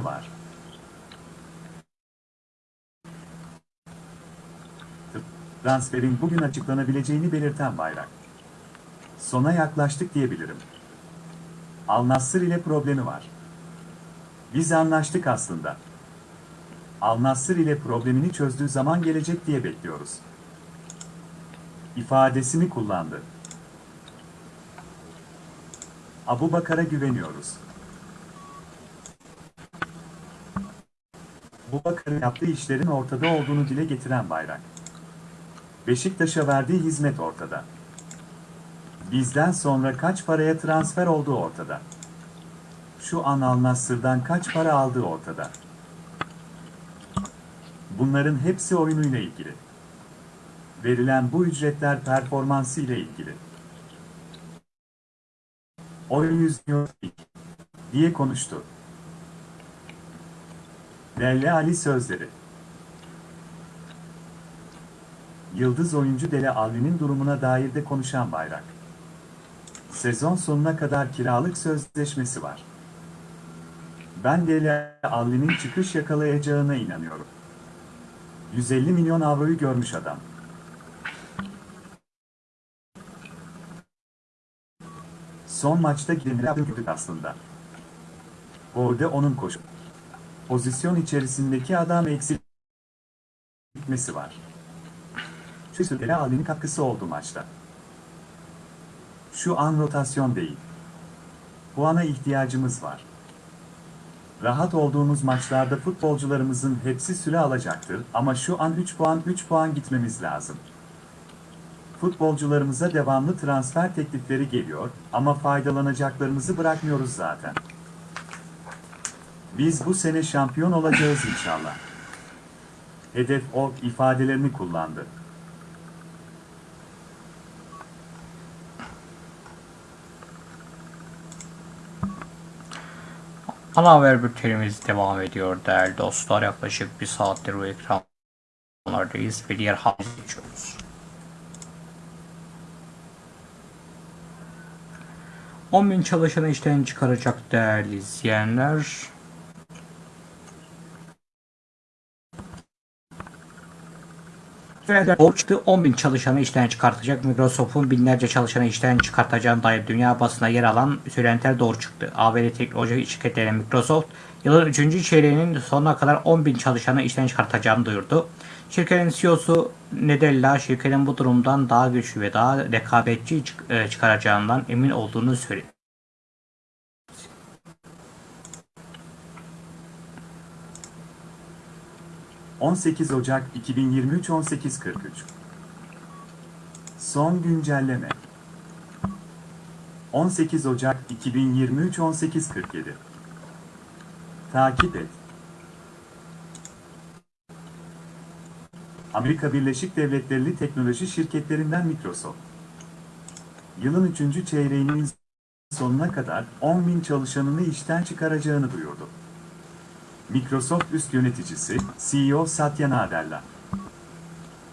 Var. Transferin bugün açıklanabileceğini belirten Bayrak. Sona yaklaştık diyebilirim. Al Nassr ile problemi var. Biz anlaştık aslında. Al Nassr ile problemini çözdüğü zaman gelecek diye bekliyoruz. İfadesini kullandı. Abu Bakar'a güveniyoruz. Bu Bakar'ın yaptığı işlerin ortada olduğunu dile getiren Bayrak. Beşiktaş'a verdiği hizmet ortada. Bizden sonra kaç paraya transfer olduğu ortada. Şu an Al Nassr'dan kaç para aldığı ortada. Bunların hepsi oyunuyla ilgili. Verilen bu ücretler performansı ile ilgili. Oyun yüzüyor diye konuştu. Delle Ali sözleri. Yıldız oyuncu Dele Alli'nin durumuna dair de konuşan Bayrak. Sezon sonuna kadar kiralık sözleşmesi var. Ben Dele Alli'nin çıkış yakalayacağına inanıyorum. 150 milyon avroyu görmüş adam. Son maçta yaptık aslında. Orada onun koşu. Pozisyon içerisindeki adam eksiltmesi var. Dele Alli'nin katkısı oldu maçta. Şu an rotasyon değil. Puana ihtiyacımız var. Rahat olduğumuz maçlarda futbolcularımızın hepsi süre alacaktır ama şu an 3 puan 3 puan gitmemiz lazım. Futbolcularımıza devamlı transfer teklifleri geliyor ama faydalanacaklarımızı bırakmıyoruz zaten. Biz bu sene şampiyon olacağız inşallah. Hedef o ifadelerini kullandı. Ana haber bültenimiz devam ediyor değerli dostlar. Yaklaşık bir saattir bu ekranlardayız ve diğer haberi geçiyoruz. 10 bin çalışanı işten çıkaracak değerli izleyenler. Federal Borç çıktı 10 bin çalışanı işten çıkartacak. Microsoft'un binlerce çalışanı işten çıkartacağına dair dünya basına yer alan söylentiler doğru çıktı. ABD teknoloji şirketleri Microsoft yılın 3. çeyreğinin sonuna kadar 10 bin çalışanı işten çıkartacağını duyurdu. Şirketin CEO'su Nedella şirketin bu durumdan daha güçlü ve daha rekabetçi e, çıkaracağından emin olduğunu söyledi. ...18 Ocak 2023 18.43 Son güncelleme 18 Ocak 2023 18.47 Takip et Amerika Birleşik Devletleri teknoloji şirketlerinden Microsoft yılın 3. çeyreğinin sonuna kadar 10 bin çalışanını işten çıkaracağını duyurdu. Microsoft üst yöneticisi, CEO Satya Nadella.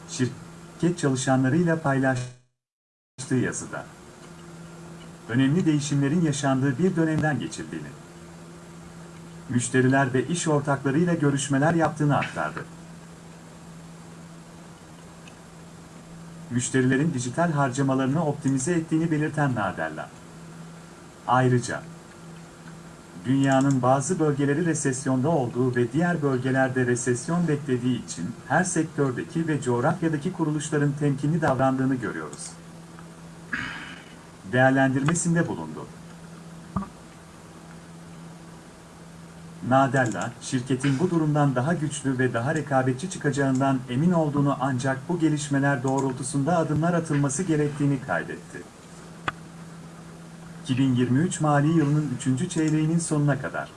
Şirket çalışanlarıyla paylaştığı yazıda. Önemli değişimlerin yaşandığı bir dönemden geçildiğini, müşteriler ve iş ortaklarıyla görüşmeler yaptığını aktardı. Müşterilerin dijital harcamalarını optimize ettiğini belirten Nadella. Ayrıca, dünyanın bazı bölgeleri resesyonda olduğu ve diğer bölgelerde resesyon beklediği için her sektördeki ve coğrafyadaki kuruluşların temkinli davrandığını görüyoruz. Değerlendirmesinde bulundu. Nadella, şirketin bu durumdan daha güçlü ve daha rekabetçi çıkacağından emin olduğunu ancak bu gelişmeler doğrultusunda adımlar atılması gerektiğini kaydetti. 2023 mali yılının 3. çeyreğinin sonuna kadar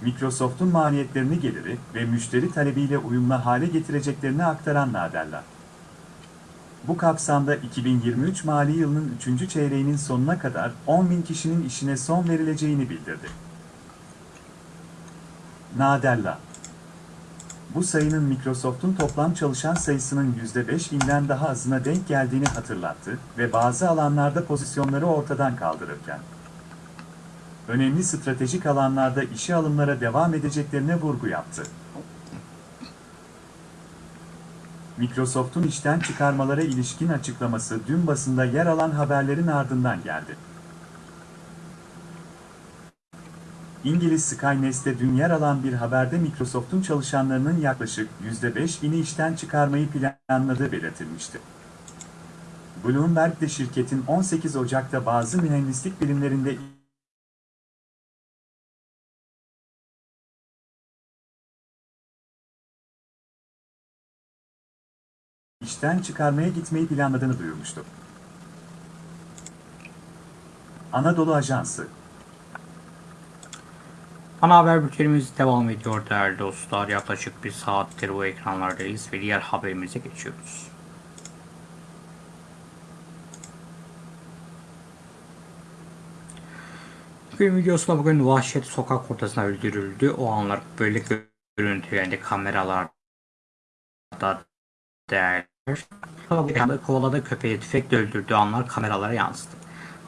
Microsoft'un maliyetlerini geliri ve müşteri talebiyle uyumlu hale getireceklerini aktaran Nadella. Bu kapsamda 2023 mali yılının 3. çeyreğinin sonuna kadar 10 bin kişinin işine son verileceğini bildirdi. Nadella Bu sayının Microsoft'un toplam çalışan sayısının %5'inden daha azına denk geldiğini hatırlattı ve bazı alanlarda pozisyonları ortadan kaldırırken önemli stratejik alanlarda işe alımlara devam edeceklerine vurgu yaptı. Microsoft'un işten çıkarmalara ilişkin açıklaması dün basında yer alan haberlerin ardından geldi. İngiliz Skynet'te dün yer alan bir haberde Microsoft'un çalışanlarının yaklaşık %5'ini işten çıkarmayı planladığı belirtilmişti. Bloomberg de şirketin 18 Ocak'ta bazı mühendislik birimlerinde işten çıkarmaya gitmeyi planladığını duyurmuştu. Anadolu Ajansı Ana haber bültenimiz devam ediyor değerli dostlar. Yaklaşık bir saattir bu ekranlardayız ve diğer haberimize geçiyoruz. Gün videosunda bugün vahşet sokak ortasında öldürüldü. O anlar böyle görüntülendi kameralarda değerli. Kovaladı köpeği tüfekle öldürdüğü anlar kameralara yansıdı.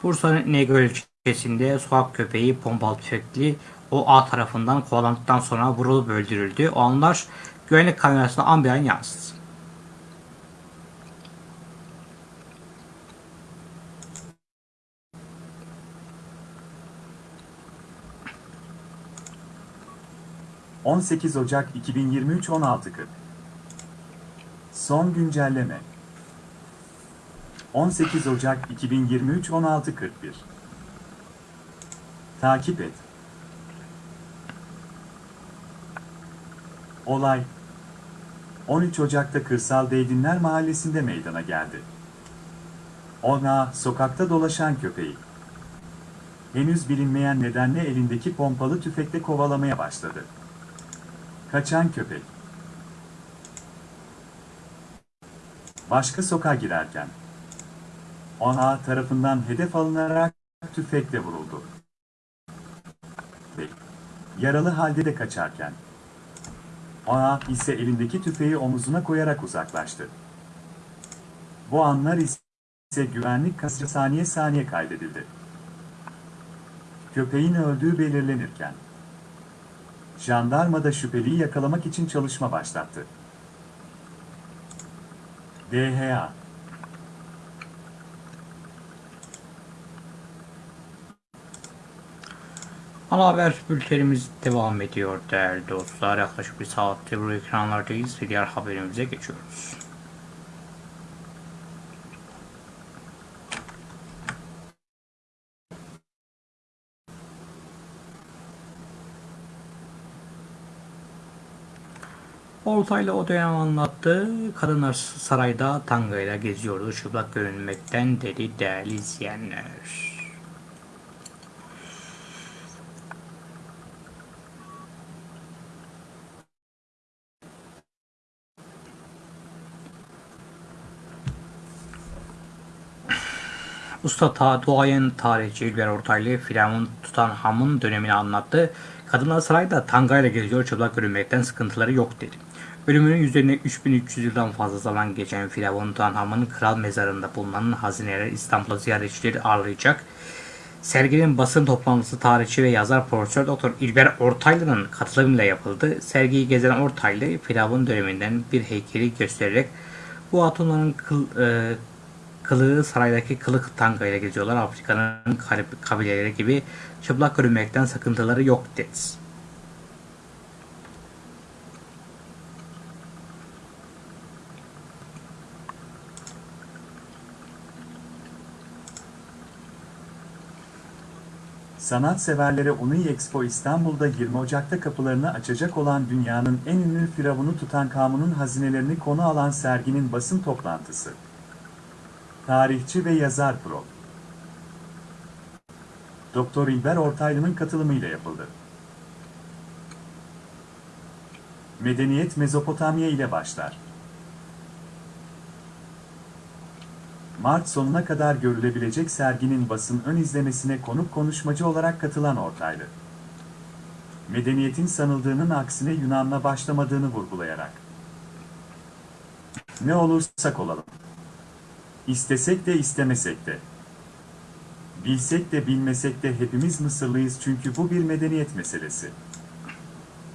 Bursa'nın İnegöl ilçesinde sokak köpeği pompalı tüfekli o A tarafından kovalandıktan sonra vurulup öldürüldü. O anlar güvenlik kamerasına an bir an yansıdı. ...18 Ocak 2023 16.40 Son güncelleme 18 Ocak 2023 16.41 Takip et Olay 13 Ocak'ta Kırsal Deydinler Mahallesi'nde meydana geldi. Ona sokakta dolaşan köpeği. Henüz bilinmeyen nedenle elindeki pompalı tüfekle kovalamaya başladı. Kaçan köpek. Başka sokağa girerken. Ona tarafından hedef alınarak tüfekle vuruldu. Yaralı halde de kaçarken. Ona ise elindeki tüfeği omuzuna koyarak uzaklaştı. Bu anlar ise güvenlik kasrı saniye saniye kaydedildi. Köpeğin öldüğü belirlenirken, jandarma da şüpheliyi yakalamak için çalışma başlattı. DHA Ana haber bültenimiz devam ediyor değerli dostlar. Yaklaşık bir saattir bu ekranlardayız ve diğer haberimize geçiyoruz. Ortaylı o dönem anlattı. Kadınlar sarayda tangayla geziyordu. Çıplak görünmekten dedi değerli izleyenler. Usta ta duayen tarihçi İlber Ortaylı Firavun Tutanhamon dönemini anlattı. Kadınlar sarayda tangayla geziyor çıplak görünmekten sıkıntıları yok dedi. Ölümünün üzerine 3300 yıldan fazla zaman geçen Firavun Tutanhamon'un kral mezarında bulunan hazineler İstanbul'a ziyaretçileri ağırlayacak. Serginin basın toplantısı tarihçi ve yazar Profesör Doktor İlber Ortaylı'nın katılımıyla yapıldı. Sergiyi gezen Ortaylı, Firavun döneminden bir heykeli göstererek bu hatunların kıl, e, kılığı saraydaki kılık tangayla geziyorlar. Afrika'nın kabileleri gibi çıplak görünmekten sakıntıları yok dedi. Sanatseverlere Unui Expo İstanbul'da 20 Ocak'ta kapılarını açacak olan dünyanın en ünlü firavunu Tutankamun'un hazinelerini konu alan serginin basın toplantısı. Tarihçi ve yazar Pro. Doktor İlber Ortaylı'nın katılımıyla yapıldı. Medeniyet Mezopotamya ile başlar. Mart sonuna kadar görülebilecek serginin basın ön izlemesine konuk konuşmacı olarak katılan Ortaylı. Medeniyetin sanıldığının aksine Yunan'la başlamadığını vurgulayarak. Ne olursak olalım. İstesek de istemesek de. Bilsek de bilmesek de hepimiz Mısırlıyız çünkü bu bir medeniyet meselesi.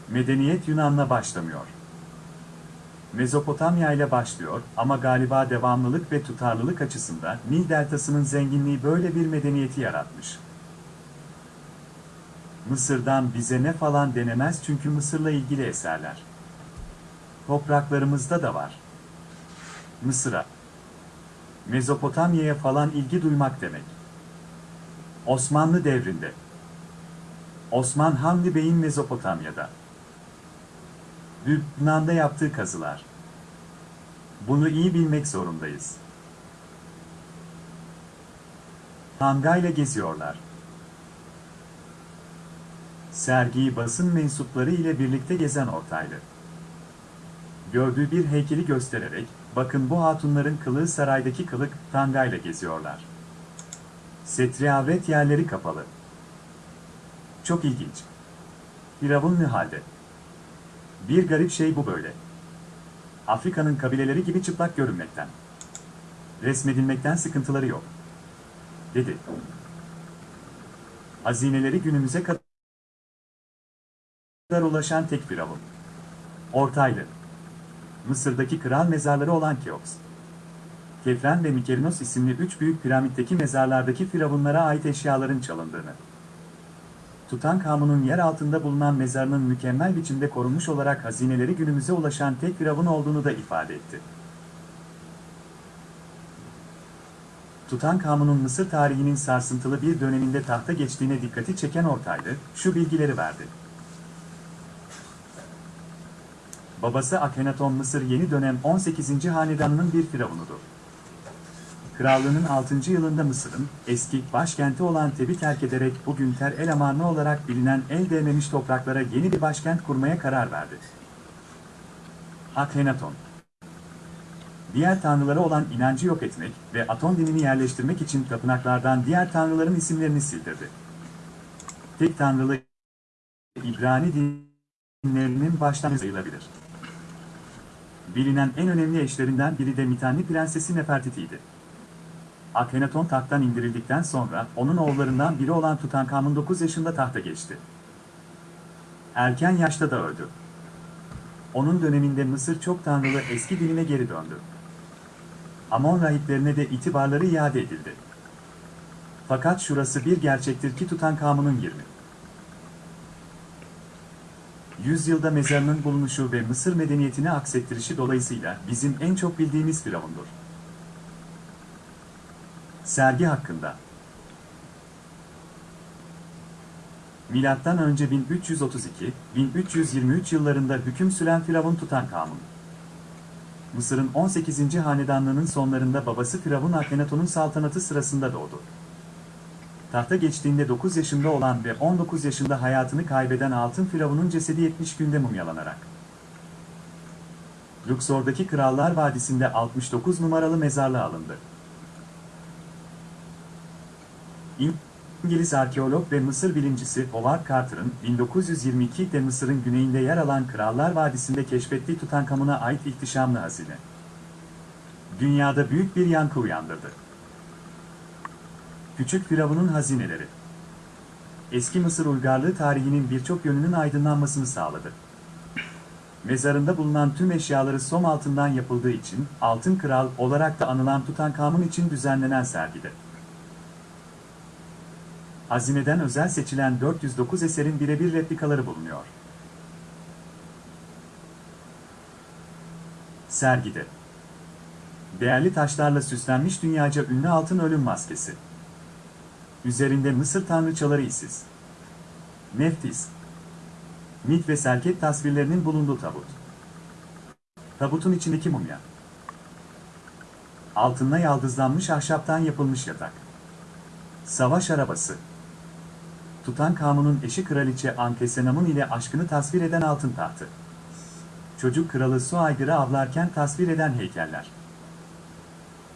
Medeniyet Yunan'la başlamıyor. Mezopotamya ile başlıyor ama galiba devamlılık ve tutarlılık açısından Nil Deltası'nın zenginliği böyle bir medeniyeti yaratmış. Mısır'dan bize ne falan denemez çünkü Mısır'la ilgili eserler. Topraklarımızda da var. Mısır'a, Mezopotamya'ya falan ilgi duymak demek. Osmanlı devrinde. Osman Hamdi Bey'in Mezopotamya'da. Lübnan'da yaptığı kazılar. Bunu iyi bilmek zorundayız. Tangayla geziyorlar. Sergiyi basın mensupları ile birlikte gezen Ortaylı. Gördüğü bir heykeli göstererek, bakın bu hatunların kılığı saraydaki kılık, tangayla geziyorlar. Setri avret yerleri kapalı. Çok ilginç. Firavun halde? Bir garip şey bu böyle. Afrika'nın kabileleri gibi çıplak görünmekten. Resmedilmekten sıkıntıları yok. Dedi. Hazineleri günümüze kadar ulaşan tek firavun. Ortaylı. Mısır'daki kral mezarları olan Keops. Kefren ve Mikerinos isimli üç büyük piramitteki mezarlardaki firavunlara ait eşyaların çalındığını. Tutankamun'un yer altında bulunan mezarının mükemmel biçimde korunmuş olarak hazineleri günümüze ulaşan tek firavun olduğunu da ifade etti. Tutankamun'un Mısır tarihinin sarsıntılı bir döneminde tahta geçtiğine dikkati çeken Ortaylı, şu bilgileri verdi. Babası Akhenaton Mısır yeni dönem 18. hanedanının bir firavunudur. Krallığının 6. yılında Mısır'ın eski başkenti olan Teb'i terk ederek bugün Ter El Amarna olarak bilinen el değmemiş topraklara yeni bir başkent kurmaya karar verdi. Akhenaton Diğer tanrılara olan inancı yok etmek ve Aton dinini yerleştirmek için tapınaklardan diğer tanrıların isimlerini sildirdi. Tek tanrılı İbrani dinlerinin baştan sayılabilir. Bilinen en önemli eşlerinden biri de Mitanni Prensesi Nefertiti'ydi. Akhenaton tahttan indirildikten sonra onun oğullarından biri olan Tutankamun 9 yaşında tahta geçti. Erken yaşta da öldü. Onun döneminde Mısır çok tanrılı eski diline geri döndü. Amon rahiplerine de itibarları iade edildi. Fakat şurası bir gerçektir ki Tutankamun'un 20. Yüzyılda mezarının bulunuşu ve Mısır medeniyetini aksettirişi dolayısıyla bizim en çok bildiğimiz firavundur. Sergi hakkında Milattan önce 1332-1323 yıllarında hüküm süren Firavun Tutankamun. Mısır'ın 18. hanedanlığının sonlarında babası Firavun Akhenaton'un saltanatı sırasında doğdu. Tahta geçtiğinde 9 yaşında olan ve 19 yaşında hayatını kaybeden Altın Firavun'un cesedi 70 günde mumyalanarak. Luxor'daki Krallar Vadisi'nde 69 numaralı mezarlığa alındı. İngiliz arkeolog ve Mısır bilimcisi Howard Carter'ın 1922'de Mısır'ın güneyinde yer alan Krallar Vadisi'nde keşfettiği Tutankamun'a ait ihtişamlı hazine. Dünyada büyük bir yankı uyandırdı. Küçük Firavun'un hazineleri. Eski Mısır uygarlığı tarihinin birçok yönünün aydınlanmasını sağladı. Mezarında bulunan tüm eşyaları som altından yapıldığı için Altın Kral olarak da anılan Tutankamun için düzenlenen sergide. Hazineden özel seçilen 409 eserin birebir replikaları bulunuyor. Sergide Değerli taşlarla süslenmiş dünyaca ünlü altın ölüm maskesi. Üzerinde Mısır tanrıçaları isiz. Neftis. Mit ve Serket tasvirlerinin bulunduğu tabut. Tabutun içindeki mumya. Altınla yaldızlanmış ahşaptan yapılmış yatak. Savaş arabası. Tutankamon'un eşi kraliçe Ankesenamun ile aşkını tasvir eden altın tahtı. Çocuk kralı su aygırı avlarken tasvir eden heykeller.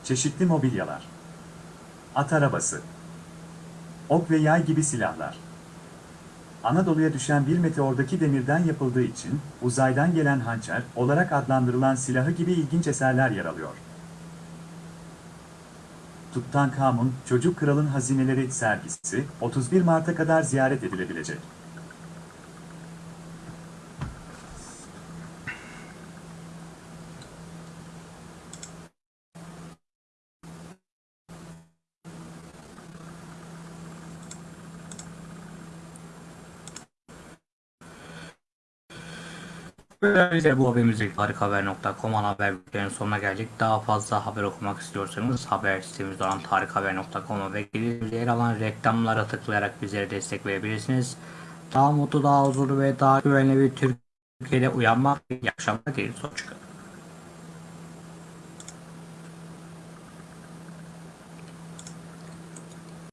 Çeşitli mobilyalar. At arabası. Ok ve yay gibi silahlar. Anadolu'ya düşen bir meteordaki demirden yapıldığı için uzaydan gelen hançer olarak adlandırılan silahı gibi ilginç eserler yer alıyor. Tutankhamun, Çocuk Kralın Hazineleri sergisi 31 Mart'a kadar ziyaret edilebilecek. Böylelikle bu haberimizde tarikhaber.com ana haber bülteninin sonuna geldik. Daha fazla haber okumak istiyorsanız haber sitemizde olan tarikhaber.com'a ve gelirimize yer alan reklamlara tıklayarak bizlere destek verebilirsiniz. Daha mutlu, daha huzurlu ve daha güvenli bir Türkiye'de uyanmak. İyi akşamlar dileriz. Hoşçakalın.